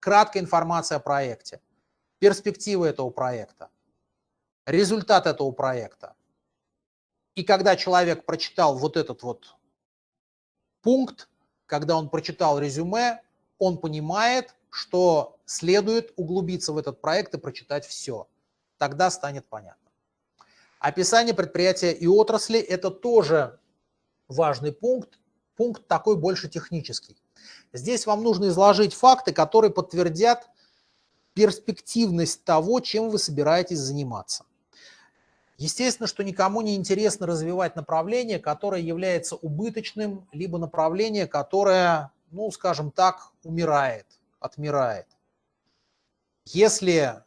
Краткая информация о проекте, перспективы этого проекта, результат этого проекта. И когда человек прочитал вот этот вот пункт, когда он прочитал резюме, он понимает, что следует углубиться в этот проект и прочитать все. Тогда станет понятно. Описание предприятия и отрасли – это тоже важный пункт, пункт такой больше технический. Здесь вам нужно изложить факты, которые подтвердят перспективность того, чем вы собираетесь заниматься. Естественно, что никому не интересно развивать направление, которое является убыточным, либо направление, которое, ну, скажем так, умирает отмирает. Если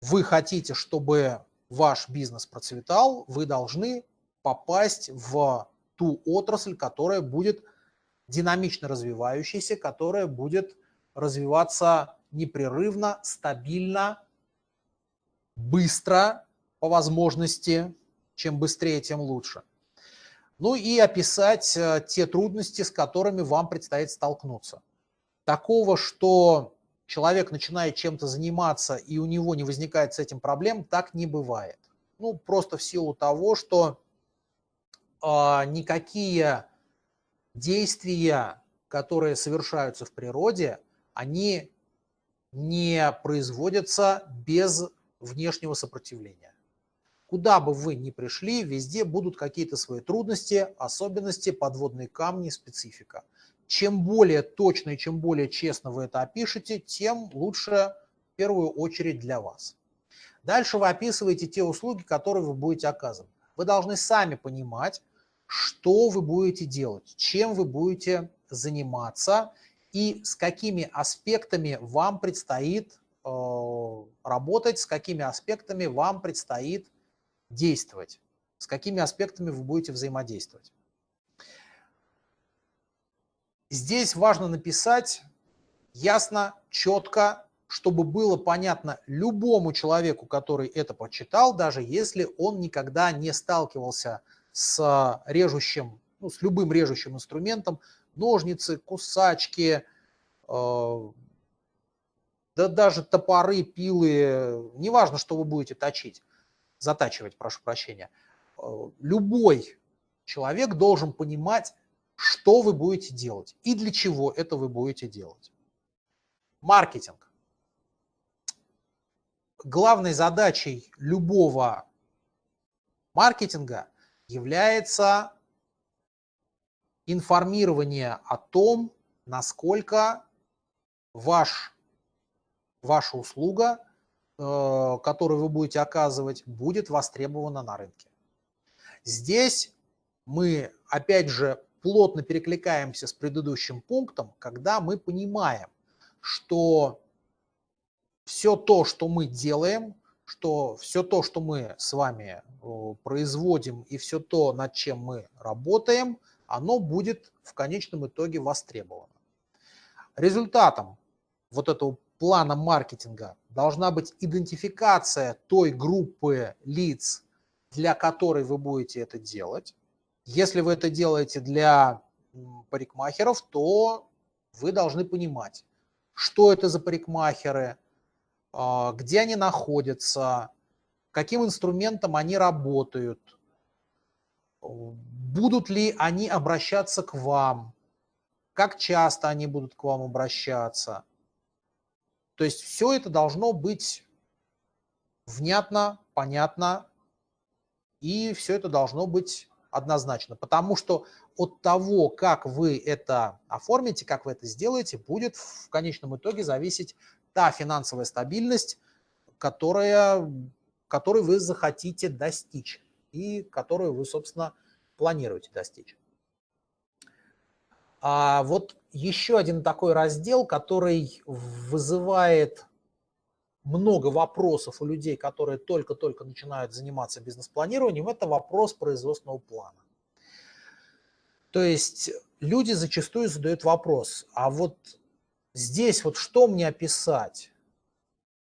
вы хотите, чтобы ваш бизнес процветал, вы должны попасть в ту отрасль, которая будет динамично развивающейся, которая будет развиваться непрерывно, стабильно, быстро по возможности. Чем быстрее, тем лучше. Ну и описать э, те трудности, с которыми вам предстоит столкнуться такого, что человек начинает чем-то заниматься и у него не возникает с этим проблем, так не бывает. Ну, просто в силу того, что э, никакие действия, которые совершаются в природе, они не производятся без внешнего сопротивления. Куда бы вы ни пришли, везде будут какие-то свои трудности, особенности, подводные камни, специфика. Чем более точно и чем более честно вы это опишете, тем лучше в первую очередь для вас. Дальше вы описываете те услуги, которые вы будете оказывать. Вы должны сами понимать, что вы будете делать, чем вы будете заниматься и с какими аспектами вам предстоит э, работать, с какими аспектами вам предстоит действовать, с какими аспектами вы будете взаимодействовать. Здесь важно написать ясно, четко, чтобы было понятно любому человеку, который это прочитал, даже если он никогда не сталкивался с режущим, ну, с любым режущим инструментом, ножницы, кусачки, э, да даже топоры, пилы, неважно, что вы будете точить, затачивать, прошу прощения. Э, любой человек должен понимать, что вы будете делать и для чего это вы будете делать. Маркетинг. Главной задачей любого маркетинга является информирование о том, насколько ваш, ваша услуга, э, которую вы будете оказывать, будет востребована на рынке. Здесь мы, опять же, плотно перекликаемся с предыдущим пунктом, когда мы понимаем, что все то, что мы делаем, что все то, что мы с вами производим и все то, над чем мы работаем, оно будет в конечном итоге востребовано. Результатом вот этого плана маркетинга должна быть идентификация той группы лиц, для которой вы будете это делать. Если вы это делаете для парикмахеров, то вы должны понимать, что это за парикмахеры, а, где они находятся, каким инструментом они работают, будут ли они обращаться к вам, как часто они будут к вам обращаться. То есть все это должно быть внятно, понятно, и все это должно быть однозначно, потому что от того, как вы это оформите, как вы это сделаете, будет в конечном итоге зависеть та финансовая стабильность, которая, которой вы захотите достичь и которую вы, собственно, планируете достичь. А вот еще один такой раздел, который вызывает много вопросов у людей, которые только-только начинают заниматься бизнес-планированием, это вопрос производственного плана. То есть люди зачастую задают вопрос, а вот здесь вот что мне описать?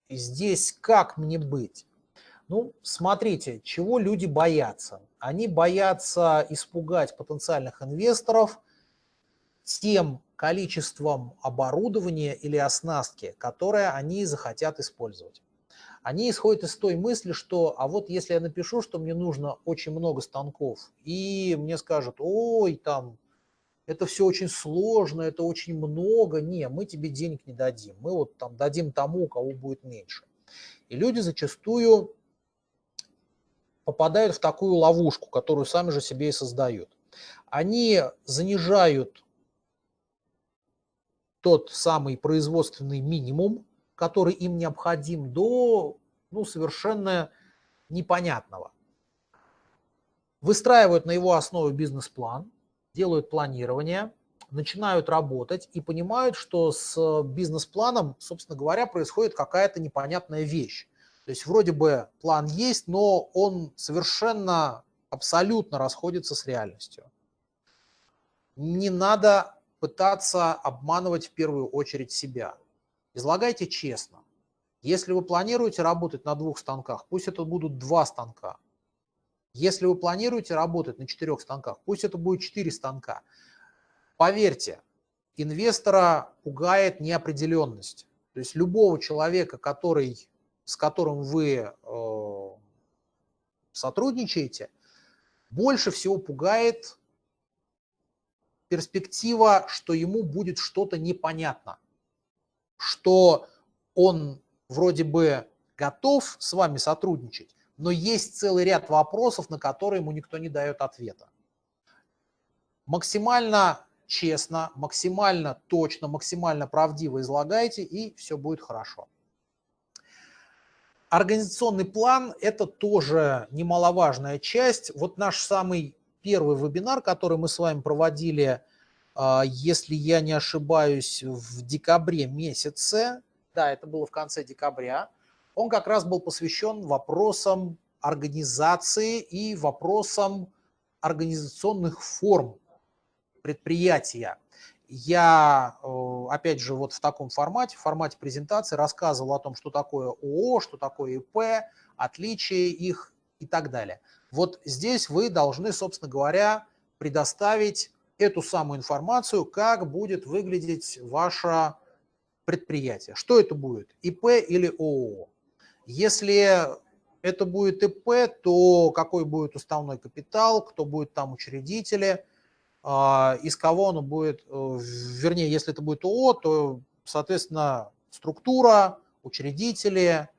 Здесь как мне быть? Ну, смотрите, чего люди боятся? Они боятся испугать потенциальных инвесторов тем количеством оборудования или оснастки, которое они захотят использовать. Они исходят из той мысли, что а вот если я напишу, что мне нужно очень много станков, и мне скажут, ой, там, это все очень сложно, это очень много, не, мы тебе денег не дадим, мы вот там дадим тому, у кого будет меньше. И люди зачастую попадают в такую ловушку, которую сами же себе и создают. Они занижают тот самый производственный минимум, который им необходим, до ну, совершенно непонятного. Выстраивают на его основе бизнес-план, делают планирование, начинают работать и понимают, что с бизнес-планом, собственно говоря, происходит какая-то непонятная вещь. То есть вроде бы план есть, но он совершенно, абсолютно расходится с реальностью. Не надо пытаться обманывать в первую очередь себя. Излагайте честно. Если вы планируете работать на двух станках, пусть это будут два станка. Если вы планируете работать на четырех станках, пусть это будет четыре станка. Поверьте, инвестора пугает неопределенность. То есть любого человека, который, с которым вы э, сотрудничаете, больше всего пугает перспектива, что ему будет что-то непонятно, что он вроде бы готов с вами сотрудничать, но есть целый ряд вопросов, на которые ему никто не дает ответа. Максимально честно, максимально точно, максимально правдиво излагайте, и все будет хорошо. Организационный план – это тоже немаловажная часть. Вот наш самый первый вебинар, который мы с вами проводили, а, если я не ошибаюсь, в декабре месяце, да, это было в конце декабря, он как раз был посвящен вопросам организации и вопросам организационных форм предприятия. Я, э, опять же, вот в таком формате, в формате презентации рассказывал о том, что такое ООО, что такое ИП, отличия их и так далее. Вот здесь вы должны, собственно говоря, предоставить эту самую информацию, как будет выглядеть ваше предприятие. Что это будет, ИП или ООО? Если это будет ИП, то какой будет уставной капитал, кто будет там учредители – из кого оно будет, э, вернее, если это будет ООО, то, соответственно, структура, учредители,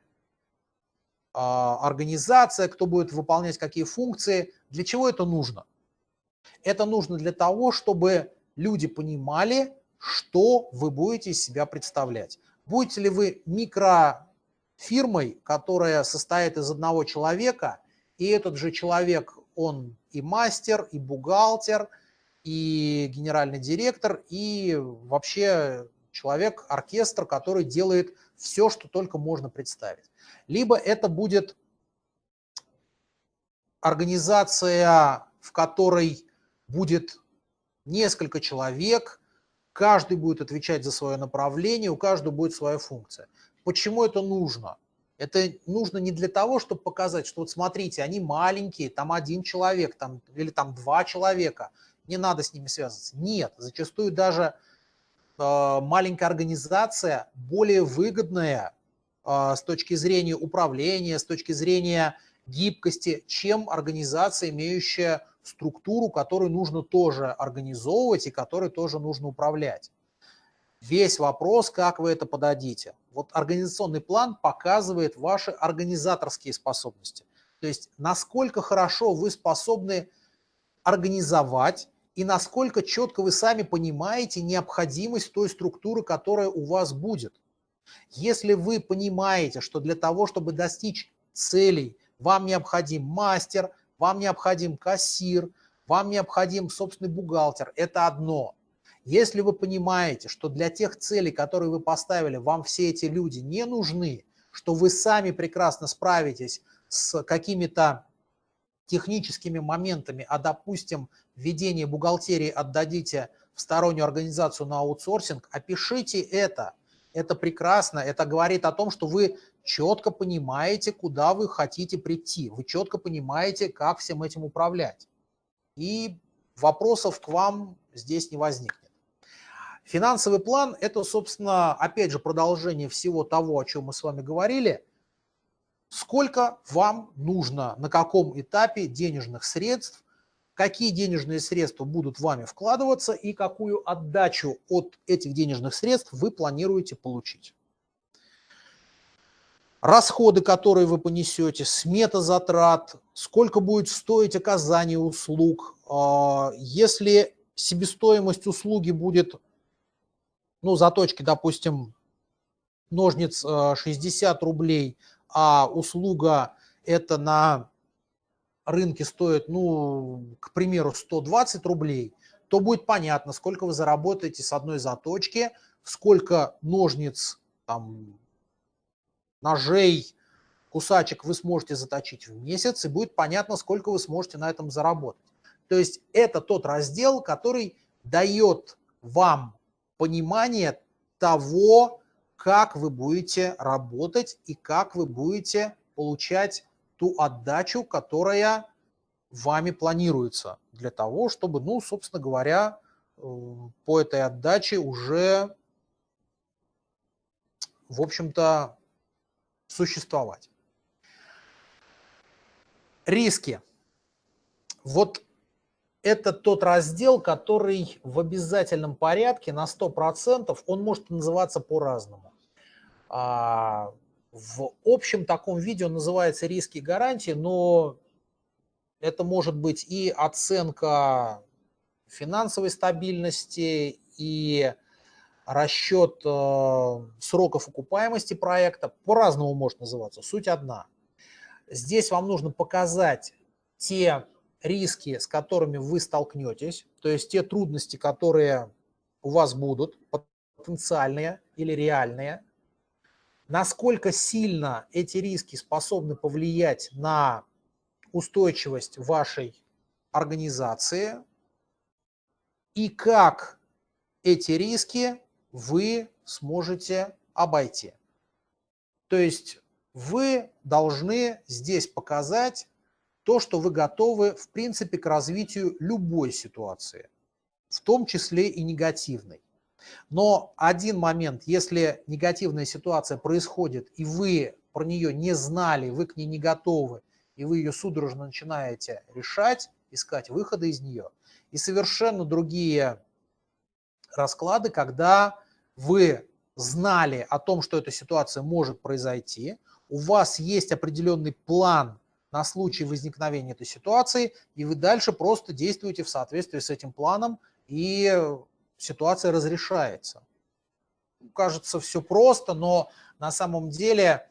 а, организация, кто будет выполнять какие функции. Для чего это нужно? Это нужно для того, чтобы люди понимали, что вы будете из себя представлять. Будете ли вы микрофирмой, которая состоит из одного человека, и этот же человек, он и мастер, и бухгалтер – и генеральный директор, и вообще человек, оркестр, который делает все, что только можно представить. Либо это будет организация, в которой будет несколько человек, каждый будет отвечать за свое направление, у каждого будет своя функция. Почему это нужно? Это нужно не для того, чтобы показать, что вот смотрите, они маленькие, там один человек там, или там два человека – не надо с ними связываться. Нет, зачастую даже э, маленькая организация более выгодная э, с точки зрения управления, с точки зрения гибкости, чем организация, имеющая структуру, которую нужно тоже организовывать и которой тоже нужно управлять. Весь вопрос, как вы это подадите. Вот организационный план показывает ваши организаторские способности. То есть насколько хорошо вы способны организовать и насколько четко вы сами понимаете необходимость той структуры, которая у вас будет. Если вы понимаете, что для того, чтобы достичь целей, вам необходим мастер, вам необходим кассир, вам необходим собственный бухгалтер, это одно. Если вы понимаете, что для тех целей, которые вы поставили, вам все эти люди не нужны, что вы сами прекрасно справитесь с какими-то техническими моментами, а, допустим, введение бухгалтерии отдадите в стороннюю организацию на аутсорсинг, опишите это. Это прекрасно, это говорит о том, что вы четко понимаете, куда вы хотите прийти, вы четко понимаете, как всем этим управлять. И вопросов к вам здесь не возникнет. Финансовый план – это, собственно, опять же, продолжение всего того, о чем мы с вами говорили – сколько вам нужно, на каком этапе денежных средств, какие денежные средства будут вами вкладываться и какую отдачу от этих денежных средств вы планируете получить. Расходы, которые вы понесете, смета затрат, сколько будет стоить оказание услуг. А, если себестоимость услуги будет, ну, заточки, допустим, ножниц 60 рублей – а услуга это на рынке стоит, ну, к примеру, 120 рублей, то будет понятно, сколько вы заработаете с одной заточки, сколько ножниц, там, ножей, кусачек вы сможете заточить в месяц, и будет понятно, сколько вы сможете на этом заработать. То есть это тот раздел, который дает вам понимание того, как вы будете работать и как вы будете получать ту отдачу, которая вами планируется для того, чтобы, ну, собственно говоря, э, по этой отдаче уже, в общем-то, существовать. Риски. Вот это тот раздел, который в обязательном порядке на 100%, он может называться по-разному. А, в общем таком видео называется риски и гарантии, но это может быть и оценка финансовой стабильности, и расчет э, сроков окупаемости проекта, по-разному может называться, суть одна. Здесь вам нужно показать те риски, с которыми вы столкнетесь, то есть те трудности, которые у вас будут, потенциальные или реальные, насколько сильно эти риски способны повлиять на устойчивость вашей организации и как эти риски вы сможете обойти. То есть вы должны здесь показать то, что вы готовы, в принципе, к развитию любой ситуации, в том числе и негативной. Но один момент, если негативная ситуация происходит, и вы про нее не знали, вы к ней не готовы, и вы ее судорожно начинаете решать, искать выходы из нее, и совершенно другие расклады, когда вы знали о том, что эта ситуация может произойти, у вас есть определенный план на случай возникновения этой ситуации, и вы дальше просто действуете в соответствии с этим планом, и ситуация разрешается. Кажется, все просто, но на самом деле,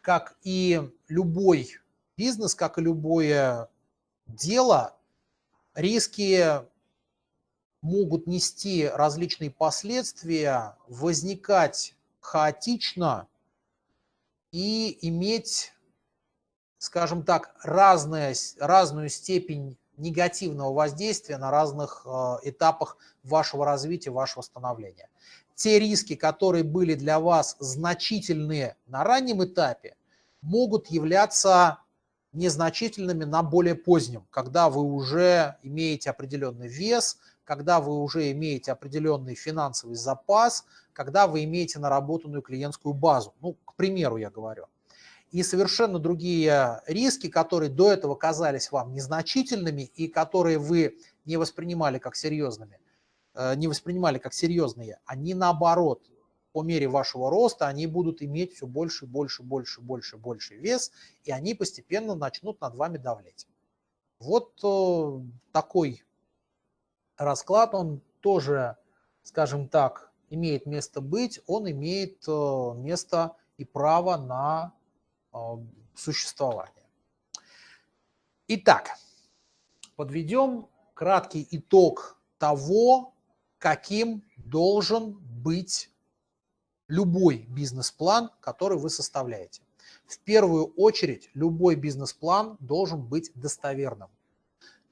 как и любой бизнес, как и любое дело, риски могут нести различные последствия, возникать хаотично и иметь скажем так, разная, разную степень негативного воздействия на разных э, этапах вашего развития, вашего становления. Те риски, которые были для вас значительные на раннем этапе, могут являться незначительными на более позднем, когда вы уже имеете определенный вес, когда вы уже имеете определенный финансовый запас, когда вы имеете наработанную клиентскую базу. Ну, к примеру я говорю и совершенно другие риски, которые до этого казались вам незначительными и которые вы не воспринимали как серьезными, э, не воспринимали как серьезные, они наоборот, по мере вашего роста, они будут иметь все больше, больше, больше, больше, больше вес, и они постепенно начнут над вами давлеть. Вот э, такой расклад, он тоже, скажем так, имеет место быть, он имеет э, место и право на существования. Итак, подведем краткий итог того, каким должен быть любой бизнес-план, который вы составляете. В первую очередь, любой бизнес-план должен быть достоверным.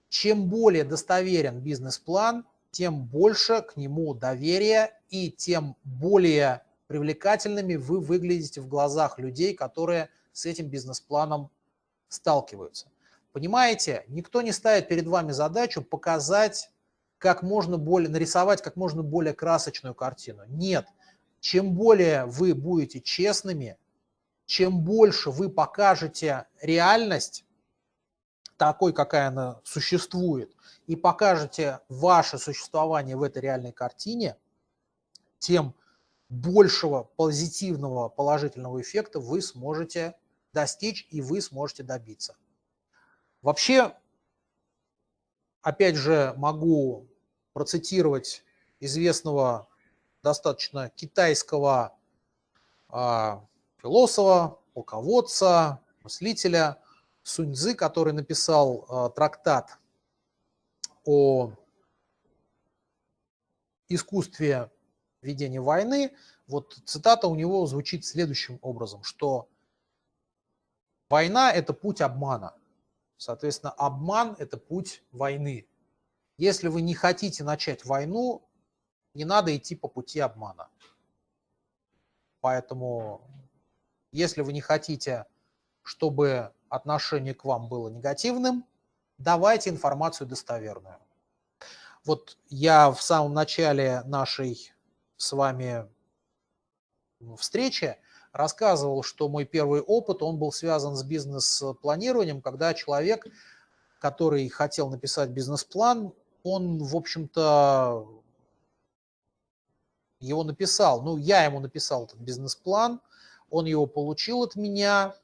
Чем более достоверен бизнес-план, тем больше к нему доверия и тем более привлекательными вы выглядите в глазах людей, которые с этим бизнес-планом сталкиваются. Понимаете, никто не ставит перед вами задачу показать как можно более, нарисовать как можно более красочную картину. Нет. Чем более вы будете честными, чем больше вы покажете реальность такой, какая она существует, и покажете ваше существование в этой реальной картине, тем большего позитивного положительного эффекта вы сможете достичь и вы сможете добиться. Вообще, опять же, могу процитировать известного достаточно китайского а, философа, полководца, мыслителя Суньцзы, который написал а, трактат о искусстве ведения войны. Вот цитата у него звучит следующим образом, что Война – это путь обмана. Соответственно, обман – это путь войны. Если вы не хотите начать войну, не надо идти по пути обмана. Поэтому, если вы не хотите, чтобы отношение к вам было негативным, давайте информацию достоверную. Вот я в самом начале нашей с вами встречи рассказывал, что мой первый опыт, он был связан с бизнес-планированием, когда человек, который хотел написать бизнес-план, он, в общем-то, его написал. Ну, я ему написал этот бизнес-план, он его получил от меня,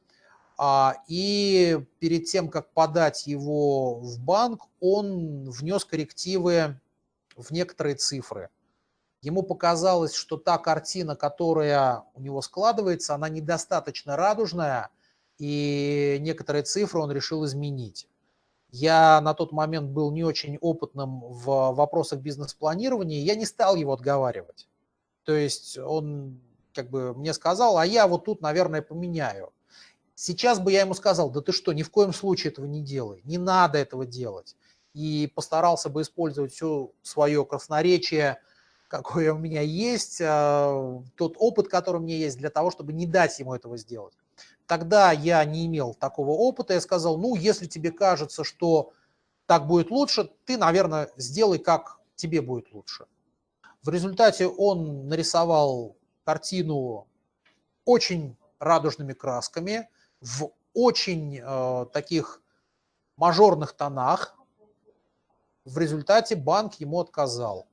а, и перед тем, как подать его в банк, он внес коррективы в некоторые цифры. Ему показалось, что та картина, которая у него складывается, она недостаточно радужная, и некоторые цифры он решил изменить. Я на тот момент был не очень опытным в вопросах бизнес-планирования, я не стал его отговаривать. То есть он как бы мне сказал, а я вот тут, наверное, поменяю. Сейчас бы я ему сказал, да ты что, ни в коем случае этого не делай, не надо этого делать. И постарался бы использовать все свое красноречие, какое у меня есть, а, тот опыт, который у меня есть, для того, чтобы не дать ему этого сделать. Тогда я не имел такого опыта, я сказал, ну, если тебе кажется, что так будет лучше, ты, наверное, сделай, как тебе будет лучше. В результате он нарисовал картину очень радужными красками, в очень э, таких мажорных тонах. В результате банк ему отказал,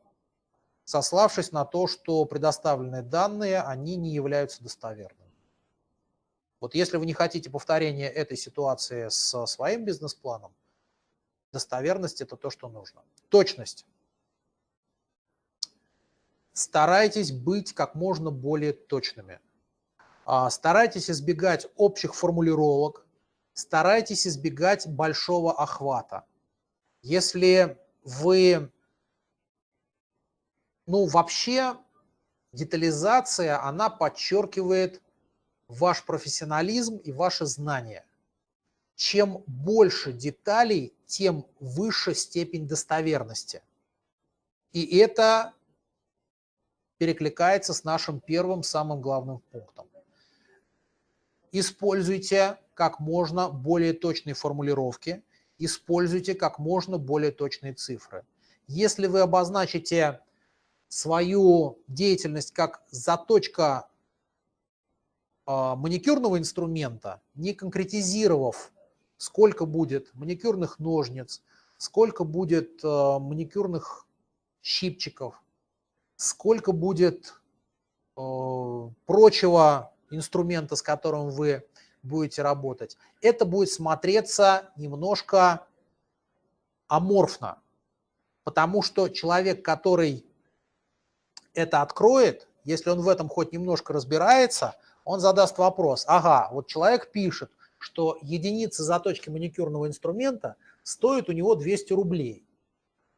сославшись на то, что предоставленные данные, они не являются достоверными. Вот если вы не хотите повторения этой ситуации со своим бизнес-планом, достоверность – это то, что нужно. Точность. Старайтесь быть как можно более точными – а, старайтесь избегать общих формулировок, старайтесь избегать большого охвата. Если вы, ну вообще детализация, она подчеркивает ваш профессионализм и ваши знания. Чем больше деталей, тем выше степень достоверности. И это перекликается с нашим первым самым главным пунктом используйте как можно более точные формулировки, используйте как можно более точные цифры. Если вы обозначите свою деятельность как заточка э, маникюрного инструмента, не конкретизировав, сколько будет маникюрных ножниц, сколько будет э, маникюрных щипчиков, сколько будет э, прочего инструмента, с которым вы будете работать, это будет смотреться немножко аморфно. Потому что человек, который это откроет, если он в этом хоть немножко разбирается, он задаст вопрос. Ага, вот человек пишет, что единица заточки маникюрного инструмента стоит у него 200 рублей.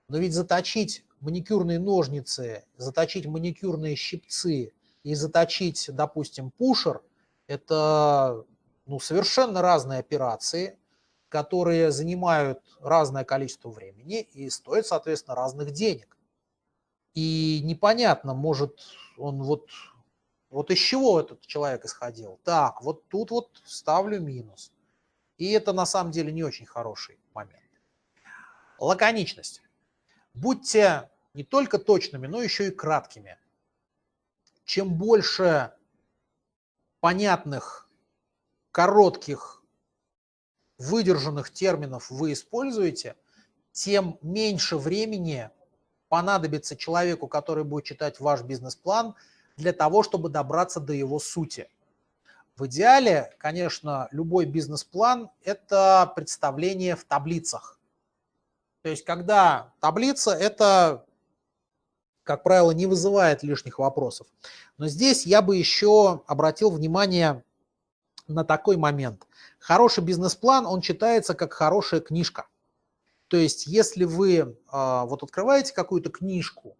Но ведь заточить маникюрные ножницы, заточить маникюрные щипцы и заточить, допустим, пушер, это ну, совершенно разные операции, которые занимают разное количество времени и стоят, соответственно, разных денег. И непонятно, может, он вот, вот из чего этот человек исходил. Так, вот тут вот ставлю минус. И это на самом деле не очень хороший момент. Лаконичность. Будьте не только точными, но еще и краткими чем больше понятных, коротких, выдержанных терминов вы используете, тем меньше времени понадобится человеку, который будет читать ваш бизнес-план, для того, чтобы добраться до его сути. В идеале, конечно, любой бизнес-план – это представление в таблицах. То есть, когда таблица – это как правило, не вызывает лишних вопросов. Но здесь я бы еще обратил внимание на такой момент. Хороший бизнес-план, он читается как хорошая книжка. То есть, если вы э, вот открываете какую-то книжку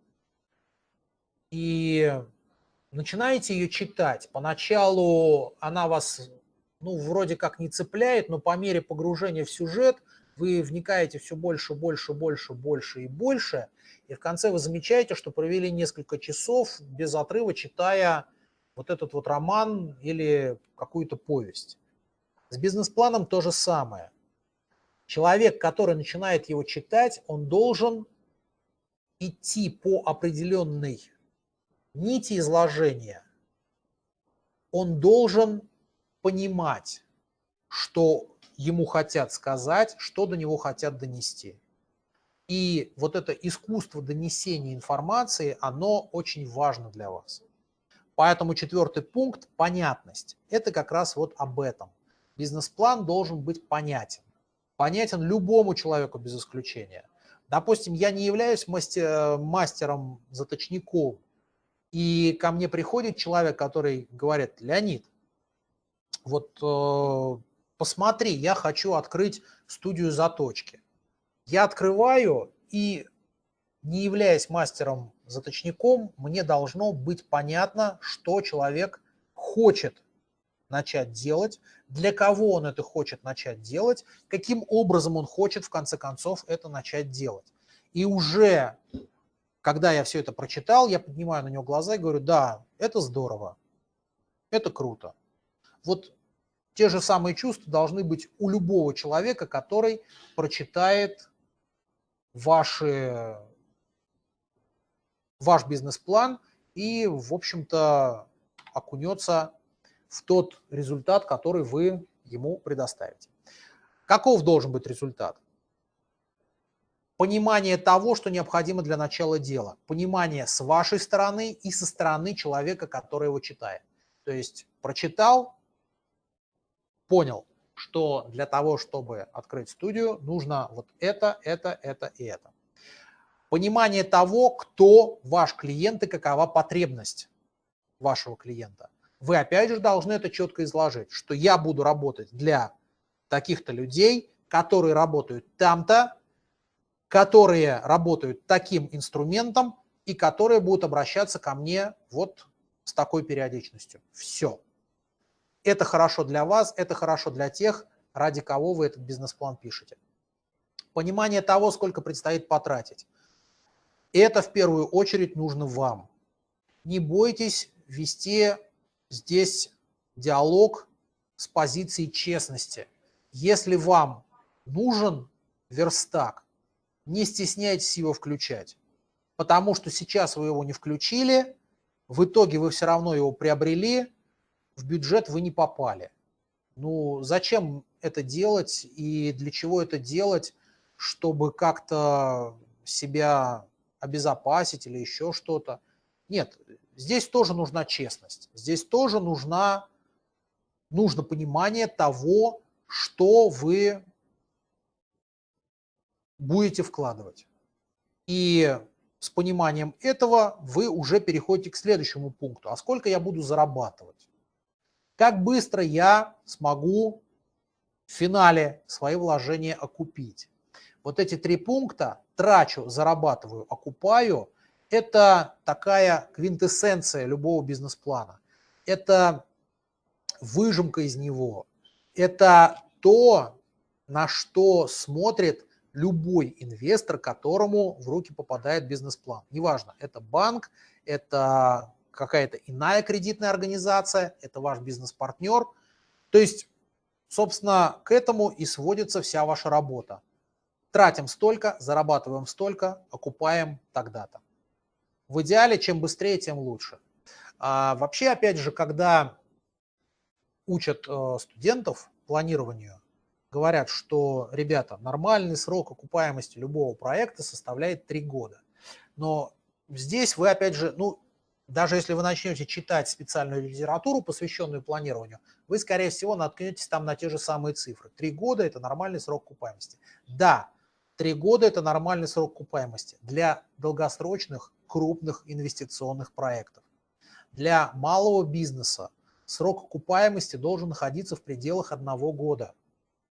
и начинаете ее читать, поначалу она вас, ну, вроде как не цепляет, но по мере погружения в сюжет вы вникаете все больше, больше, больше, больше и больше, и в конце вы замечаете, что провели несколько часов без отрыва, читая вот этот вот роман или какую-то повесть. С бизнес-планом то же самое. Человек, который начинает его читать, он должен идти по определенной нити изложения. Он должен понимать, что ему хотят сказать, что до него хотят донести. И вот это искусство донесения информации, оно очень важно для вас. Поэтому четвертый пункт – понятность. Это как раз вот об этом. Бизнес-план должен быть понятен. Понятен любому человеку без исключения. Допустим, я не являюсь мастер, мастером-заточником, И ко мне приходит человек, который говорит, Леонид, вот э, посмотри, я хочу открыть студию заточки. Я открываю, и не являясь мастером-заточником, мне должно быть понятно, что человек хочет начать делать, для кого он это хочет начать делать, каким образом он хочет в конце концов это начать делать. И уже когда я все это прочитал, я поднимаю на него глаза и говорю, да, это здорово, это круто. Вот те же самые чувства должны быть у любого человека, который прочитает ваши, ваш бизнес-план и, в общем-то, окунется в тот результат, который вы ему предоставите. Каков должен быть результат? понимание того, что необходимо для начала дела, понимание с вашей стороны и со стороны человека, который его читает. То есть прочитал, понял, что для того, чтобы открыть студию, нужно вот это, это, это и это. Понимание того, кто ваш клиент и какова потребность вашего клиента. Вы опять же должны это четко изложить, что я буду работать для таких-то людей, которые работают там-то, которые работают таким инструментом и которые будут обращаться ко мне вот с такой периодичностью. Все. Это хорошо для вас, это хорошо для тех, ради кого вы этот бизнес-план пишете. Понимание того, сколько предстоит потратить. Это в первую очередь нужно вам. Не бойтесь вести здесь диалог с позиции честности. Если вам нужен верстак, не стесняйтесь его включать. Потому что сейчас вы его не включили, в итоге вы все равно его приобрели, в бюджет вы не попали. Ну, зачем это делать и для чего это делать, чтобы как-то себя обезопасить или еще что-то? Нет, здесь тоже нужна честность. Здесь тоже нужна, нужно понимание того, что вы будете вкладывать. И с пониманием этого вы уже переходите к следующему пункту. А сколько я буду зарабатывать? Как быстро я смогу в финале свои вложения окупить? Вот эти три пункта – трачу, зарабатываю, окупаю – это такая квинтэссенция любого бизнес-плана. Это выжимка из него. Это то, на что смотрит любой инвестор, которому в руки попадает бизнес-план. Неважно, это банк, это какая-то иная кредитная организация, это ваш бизнес-партнер. То есть, собственно, к этому и сводится вся ваша работа. Тратим столько, зарабатываем столько, окупаем тогда-то. В идеале, чем быстрее, тем лучше. А вообще, опять же, когда учат э, студентов планированию, говорят, что, ребята, нормальный срок окупаемости любого проекта составляет 3 года. Но здесь вы, опять же, ну, даже если вы начнете читать специальную литературу, посвященную планированию, вы, скорее всего, наткнетесь там на те же самые цифры. Три года – это нормальный срок окупаемости. Да, три года – это нормальный срок окупаемости для долгосрочных крупных инвестиционных проектов. Для малого бизнеса срок окупаемости должен находиться в пределах одного года –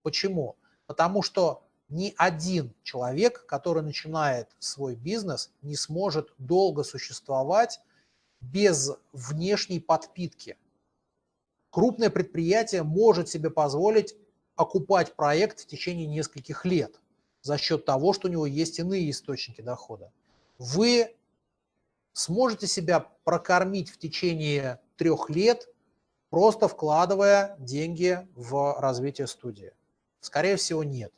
Почему? Потому что ни один человек, который начинает свой бизнес, не сможет долго существовать без внешней подпитки. Крупное предприятие может себе позволить окупать проект в течение нескольких лет за счет того, что у него есть иные источники дохода. Вы сможете себя прокормить в течение трех лет, просто вкладывая деньги в развитие студии. Скорее всего, нет.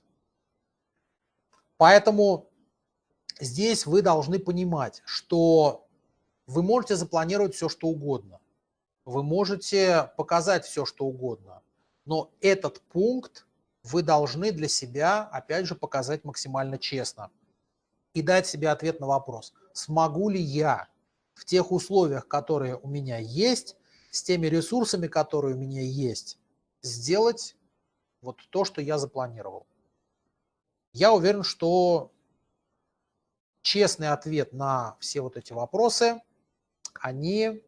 Поэтому здесь вы должны понимать, что вы можете запланировать все, что угодно. Вы можете показать все, что угодно. Но этот пункт вы должны для себя, опять же, показать максимально честно. И дать себе ответ на вопрос, смогу ли я в тех условиях, которые у меня есть, с теми ресурсами, которые у меня есть, сделать вот то, что я запланировал. Я уверен, что честный ответ на все вот эти вопросы они,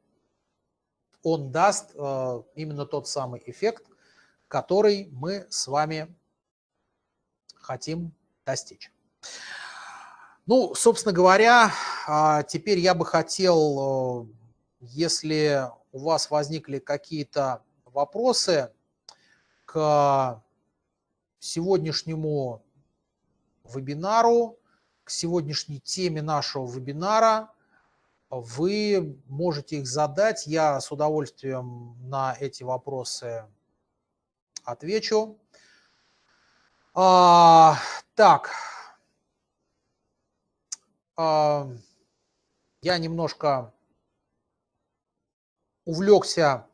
он даст э, именно тот самый эффект, который мы с вами хотим достичь. Ну, собственно говоря, а, теперь я бы хотел, э, если у вас возникли какие-то вопросы к сегодняшнему вебинару, к сегодняшней теме нашего вебинара, вы можете их задать. Я с удовольствием на эти вопросы отвечу. А, так, я немножко увлекся,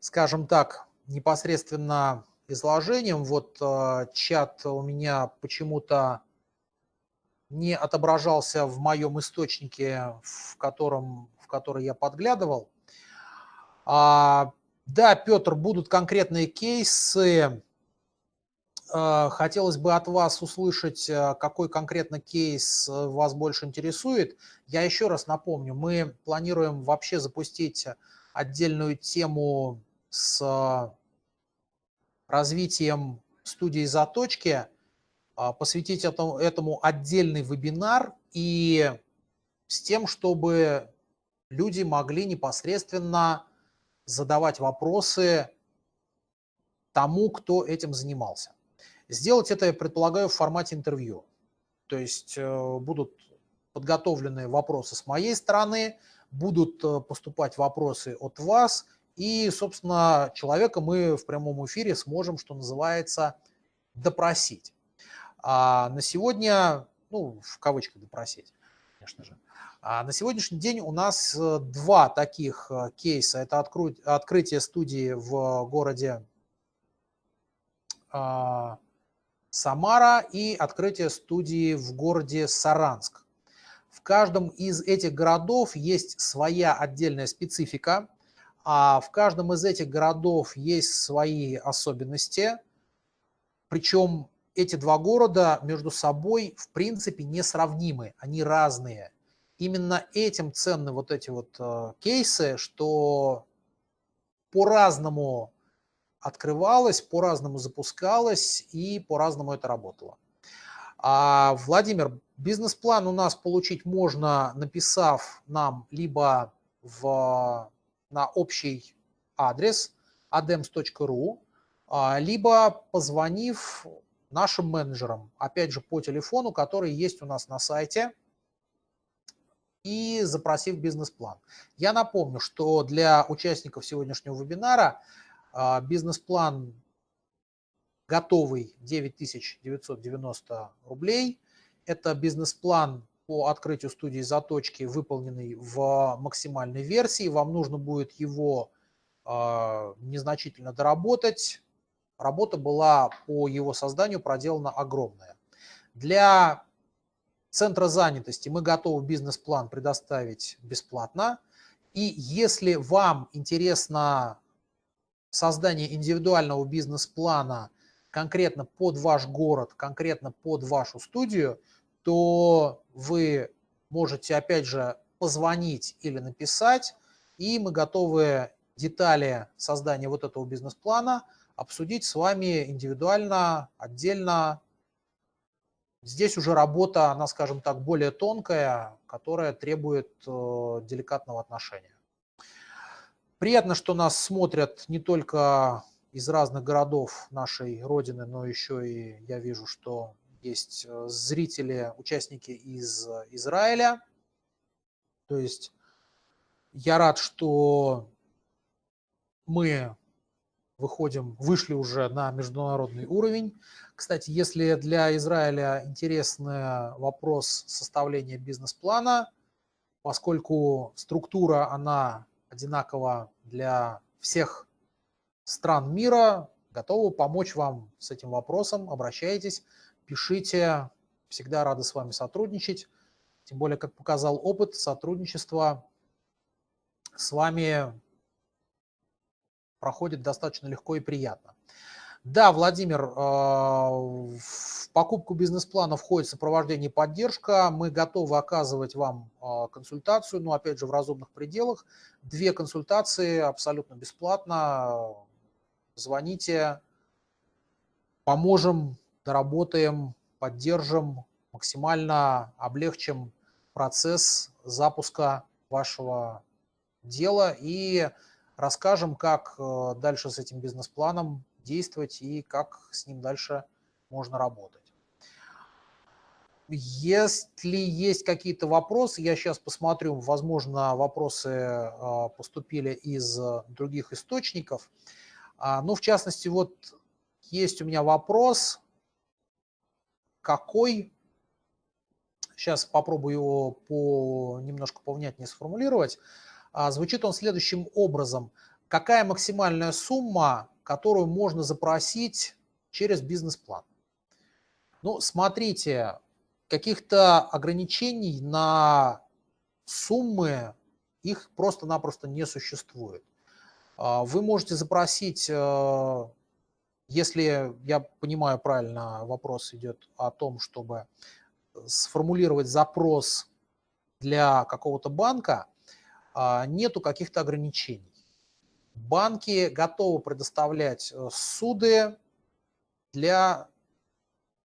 скажем так, непосредственно изложением. Вот а, чат у меня почему-то не отображался в моем источнике, в котором, в который я подглядывал. А, да, Петр, будут конкретные кейсы. А, хотелось бы от вас услышать, а, какой конкретно кейс э, вас больше интересует. Я еще раз напомню, мы планируем вообще запустить отдельную тему с развитием студии «Заточки», а, посвятить этому отдельный вебинар и с тем, чтобы люди могли непосредственно задавать вопросы тому, кто этим занимался. Сделать это, я предполагаю, в формате интервью. То есть э, будут подготовлены вопросы с моей стороны, будут э, поступать вопросы от вас, и, собственно, человека мы в прямом эфире сможем, что называется, допросить. А на сегодня, ну, в кавычках допросить, конечно же. А на сегодняшний день у нас э, два таких кейса. Это открытие студии в городе а, Самара и открытие студии в городе Саранск. В каждом из этих городов есть своя отдельная специфика, а в каждом из этих городов есть свои особенности, причем эти два города между собой в принципе несравнимы, они разные. Именно этим ценны вот эти вот э, кейсы, что по-разному открывалось, по-разному запускалось и по-разному это работало. А, Владимир, бизнес-план у нас получить можно, написав нам либо в, на общий адрес adems.ru, а, либо позвонив нашим менеджерам, опять же по телефону, который есть у нас на сайте, и запросив бизнес-план. Я напомню, что для участников сегодняшнего вебинара бизнес-план готовый 9990 рублей. Это бизнес-план по открытию студии заточки, выполненный в максимальной версии. Вам нужно будет его э, незначительно доработать. Работа была по его созданию проделана огромная. Для центра занятости мы готовы бизнес-план предоставить бесплатно. И если вам интересно создание индивидуального бизнес-плана конкретно под ваш город, конкретно под вашу студию, то вы можете, опять же, позвонить или написать, и мы готовы детали создания вот этого бизнес-плана обсудить с вами индивидуально, отдельно. Здесь уже работа, она, скажем так, более тонкая, которая требует э, деликатного отношения. Приятно, что нас смотрят не только из разных городов нашей Родины, но еще и я вижу, что есть э, зрители, участники из Израиля. То есть я рад, что мы выходим, вышли уже на международный уровень. Кстати, если для Израиля интересный вопрос составления бизнес-плана, поскольку структура, она одинакова для всех стран мира, готовы помочь вам с этим вопросом. Обращайтесь, пишите, всегда рады с вами сотрудничать. Тем более, как показал опыт, сотрудничество с вами проходит достаточно легко и приятно. Да, Владимир, э, в покупку бизнес-плана входит сопровождение и поддержка. Мы готовы оказывать вам э, консультацию, но опять же в разумных пределах. Две консультации абсолютно бесплатно. Звоните, поможем, доработаем, поддержим, максимально облегчим процесс запуска вашего дела и расскажем, как э, дальше с этим бизнес-планом действовать и как с ним дальше можно работать. Если есть какие-то вопросы, я сейчас посмотрю, возможно, вопросы э, поступили из других источников. А, ну, в частности, вот есть у меня вопрос, какой Сейчас попробую его по, немножко повнятнее сформулировать. А, звучит он следующим образом. Какая максимальная сумма, которую можно запросить через бизнес-план? Ну, смотрите, каких-то ограничений на суммы, их просто-напросто не существует. А, вы можете запросить, э, если я понимаю правильно, вопрос идет о том, чтобы сформулировать запрос для какого-то банка, а, нету каких-то ограничений. Банки готовы предоставлять э, суды для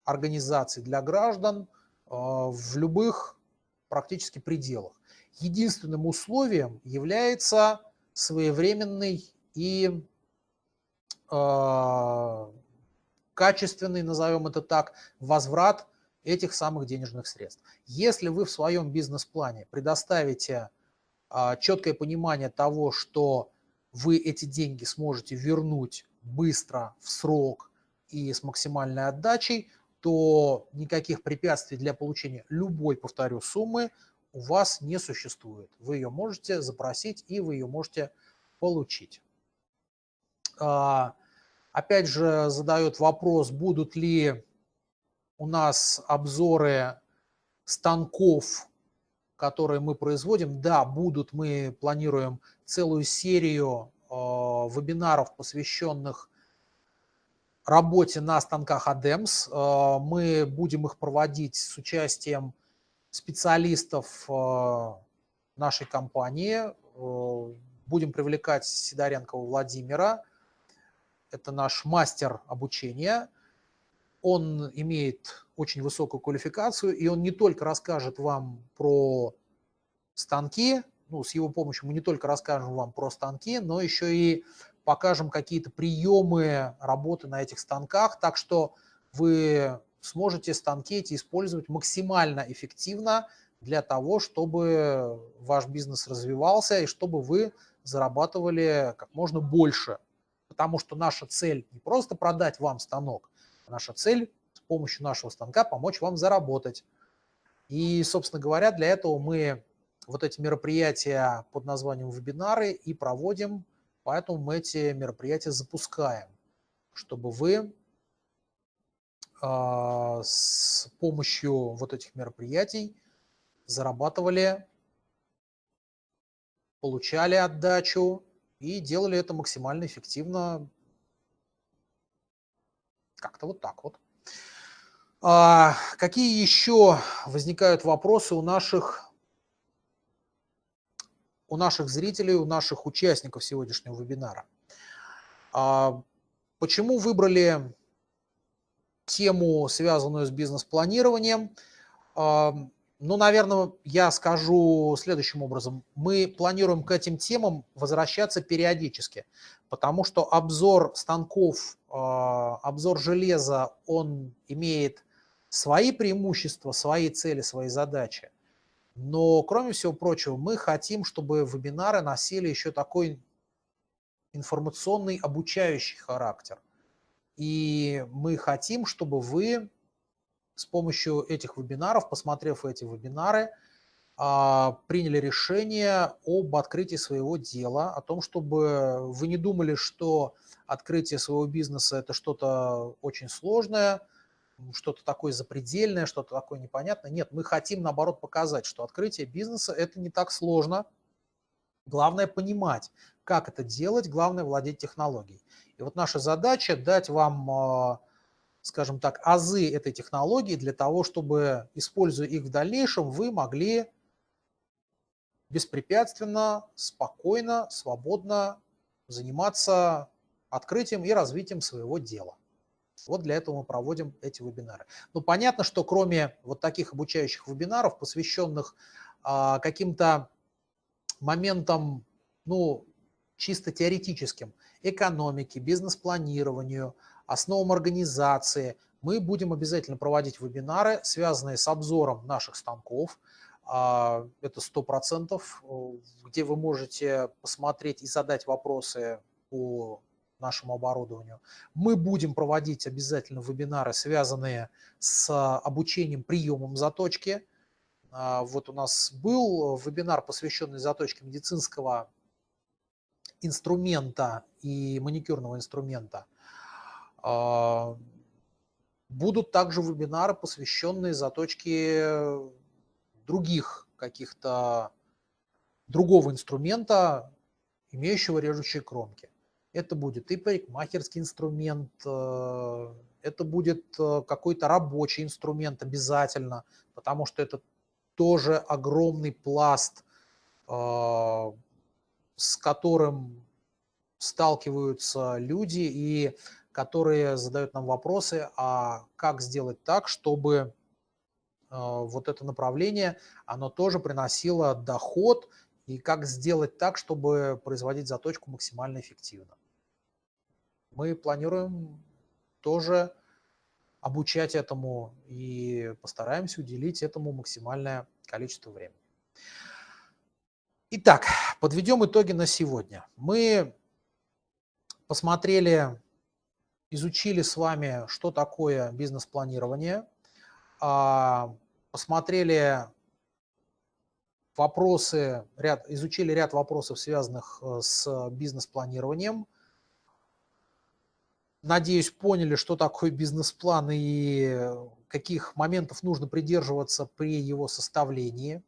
организаций, для граждан э, в любых практически пределах. Единственным условием является своевременный и э, качественный, назовем это так, возврат этих самых денежных средств. Если вы в своем бизнес-плане предоставите а, четкое понимание того, что вы эти деньги сможете вернуть быстро, в срок и с максимальной отдачей, то никаких препятствий для получения любой, повторю, суммы у вас не существует. Вы ее можете запросить и вы ее можете получить. А, опять же задают вопрос, будут ли у нас обзоры станков, которые мы производим. Да, будут, мы планируем целую серию э, вебинаров, посвященных работе на станках ADEMS. Э, мы будем их проводить с участием специалистов э, нашей компании. Будем привлекать Сидоренкова Владимира. Это наш мастер обучения – он имеет очень высокую квалификацию, и он не только расскажет вам про станки, ну, с его помощью мы не только расскажем вам про станки, но еще и покажем какие-то приемы работы на этих станках, так что вы сможете станки эти использовать максимально эффективно для того, чтобы ваш бизнес развивался и чтобы вы зарабатывали как можно больше. Потому что наша цель не просто продать вам станок, Наша цель с помощью нашего станка помочь вам заработать. И, собственно говоря, для этого мы вот эти мероприятия под названием вебинары и проводим, поэтому мы эти мероприятия запускаем, чтобы вы э, с помощью вот этих мероприятий зарабатывали, получали отдачу и делали это максимально эффективно как-то вот так вот. А, какие еще возникают вопросы у наших, у наших зрителей, у наших участников сегодняшнего вебинара? А, почему выбрали тему, связанную с бизнес-планированием? Ну, наверное, я скажу следующим образом. Мы планируем к этим темам возвращаться периодически, потому что обзор станков, а, обзор железа, он имеет свои преимущества, свои цели, свои задачи. Но, кроме всего прочего, мы хотим, чтобы вебинары носили еще такой информационный, обучающий характер. И мы хотим, чтобы вы с помощью этих вебинаров, посмотрев эти вебинары, а, приняли решение об открытии своего дела, о том, чтобы вы не думали, что открытие своего бизнеса – это что-то очень сложное, что-то такое запредельное, что-то такое непонятное. Нет, мы хотим, наоборот, показать, что открытие бизнеса – это не так сложно. Главное понимать, как это делать, главное владеть технологией. И вот наша задача – дать вам а, скажем так, азы этой технологии для того, чтобы, используя их в дальнейшем, вы могли беспрепятственно, спокойно, свободно заниматься открытием и развитием своего дела. Вот для этого мы проводим эти вебинары. Ну, понятно, что кроме вот таких обучающих вебинаров, посвященных а, каким-то моментам, ну, чисто теоретическим, экономике, бизнес-планированию, основам организации, мы будем обязательно проводить вебинары, связанные с обзором наших станков, а, это 100%, э, где вы можете посмотреть и задать вопросы по нашему оборудованию. Мы будем проводить обязательно вебинары, связанные с обучением приемом заточки. А, вот у нас был вебинар, посвященный заточке медицинского инструмента и маникюрного инструмента. А, будут также вебинары, посвященные заточке других каких-то другого инструмента, имеющего режущие кромки. Это будет и парикмахерский инструмент, э, это будет э, какой-то рабочий инструмент обязательно, потому что это тоже огромный пласт, э, с которым сталкиваются люди и которые задают нам вопросы, а как сделать так, чтобы а, вот это направление, оно тоже приносило доход, и как сделать так, чтобы производить заточку максимально эффективно. Мы планируем тоже обучать этому и постараемся уделить этому максимальное количество времени. Итак, подведем итоги на сегодня. Мы посмотрели, изучили с вами, что такое бизнес-планирование – а, посмотрели вопросы, ряд, изучили ряд вопросов, связанных э, с бизнес-планированием. Надеюсь, поняли, что такое бизнес-план и каких моментов нужно придерживаться при его составлении.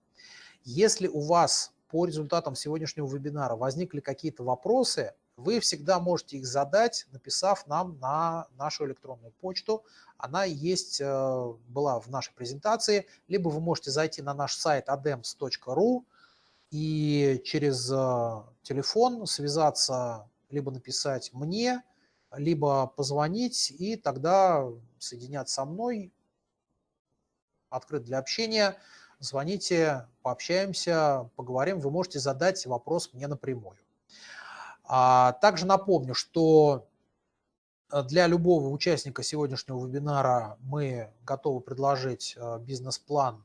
Если у вас по результатам сегодняшнего вебинара возникли какие-то вопросы, вы всегда можете их задать, написав нам на нашу электронную почту. Она есть, э, была в нашей презентации. Либо вы можете зайти на наш сайт adems.ru и через э, телефон связаться, либо написать мне, либо позвонить, и тогда соединяться со мной, открыт для общения. Звоните, пообщаемся, поговорим. Вы можете задать вопрос мне напрямую. А также напомню, что э, для любого участника сегодняшнего вебинара мы готовы предложить э, бизнес-план,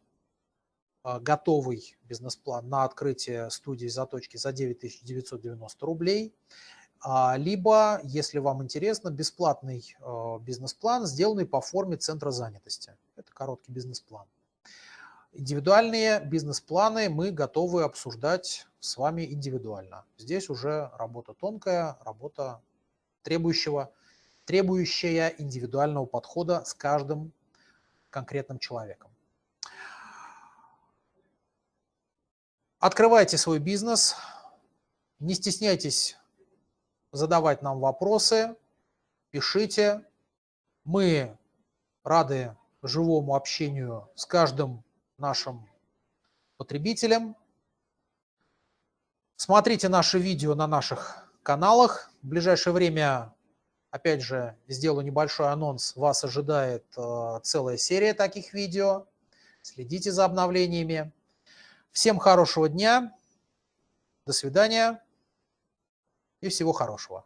э, готовый бизнес-план на открытие студии заточки за 9990 рублей. А, либо, если вам интересно, бесплатный бизнес-план, сделанный по форме центра занятости. Это короткий бизнес-план. Индивидуальные бизнес-планы мы готовы обсуждать с вами индивидуально. Здесь уже работа тонкая, работа требующего, требующая индивидуального подхода с каждым конкретным человеком. Открывайте свой бизнес, не стесняйтесь задавать нам вопросы, пишите. Мы рады живому общению с каждым нашим потребителям. Смотрите наши видео на наших каналах. В ближайшее время, опять же, сделаю небольшой анонс. Вас ожидает э, целая серия таких видео. Следите за обновлениями. Всем хорошего дня. До свидания и всего хорошего.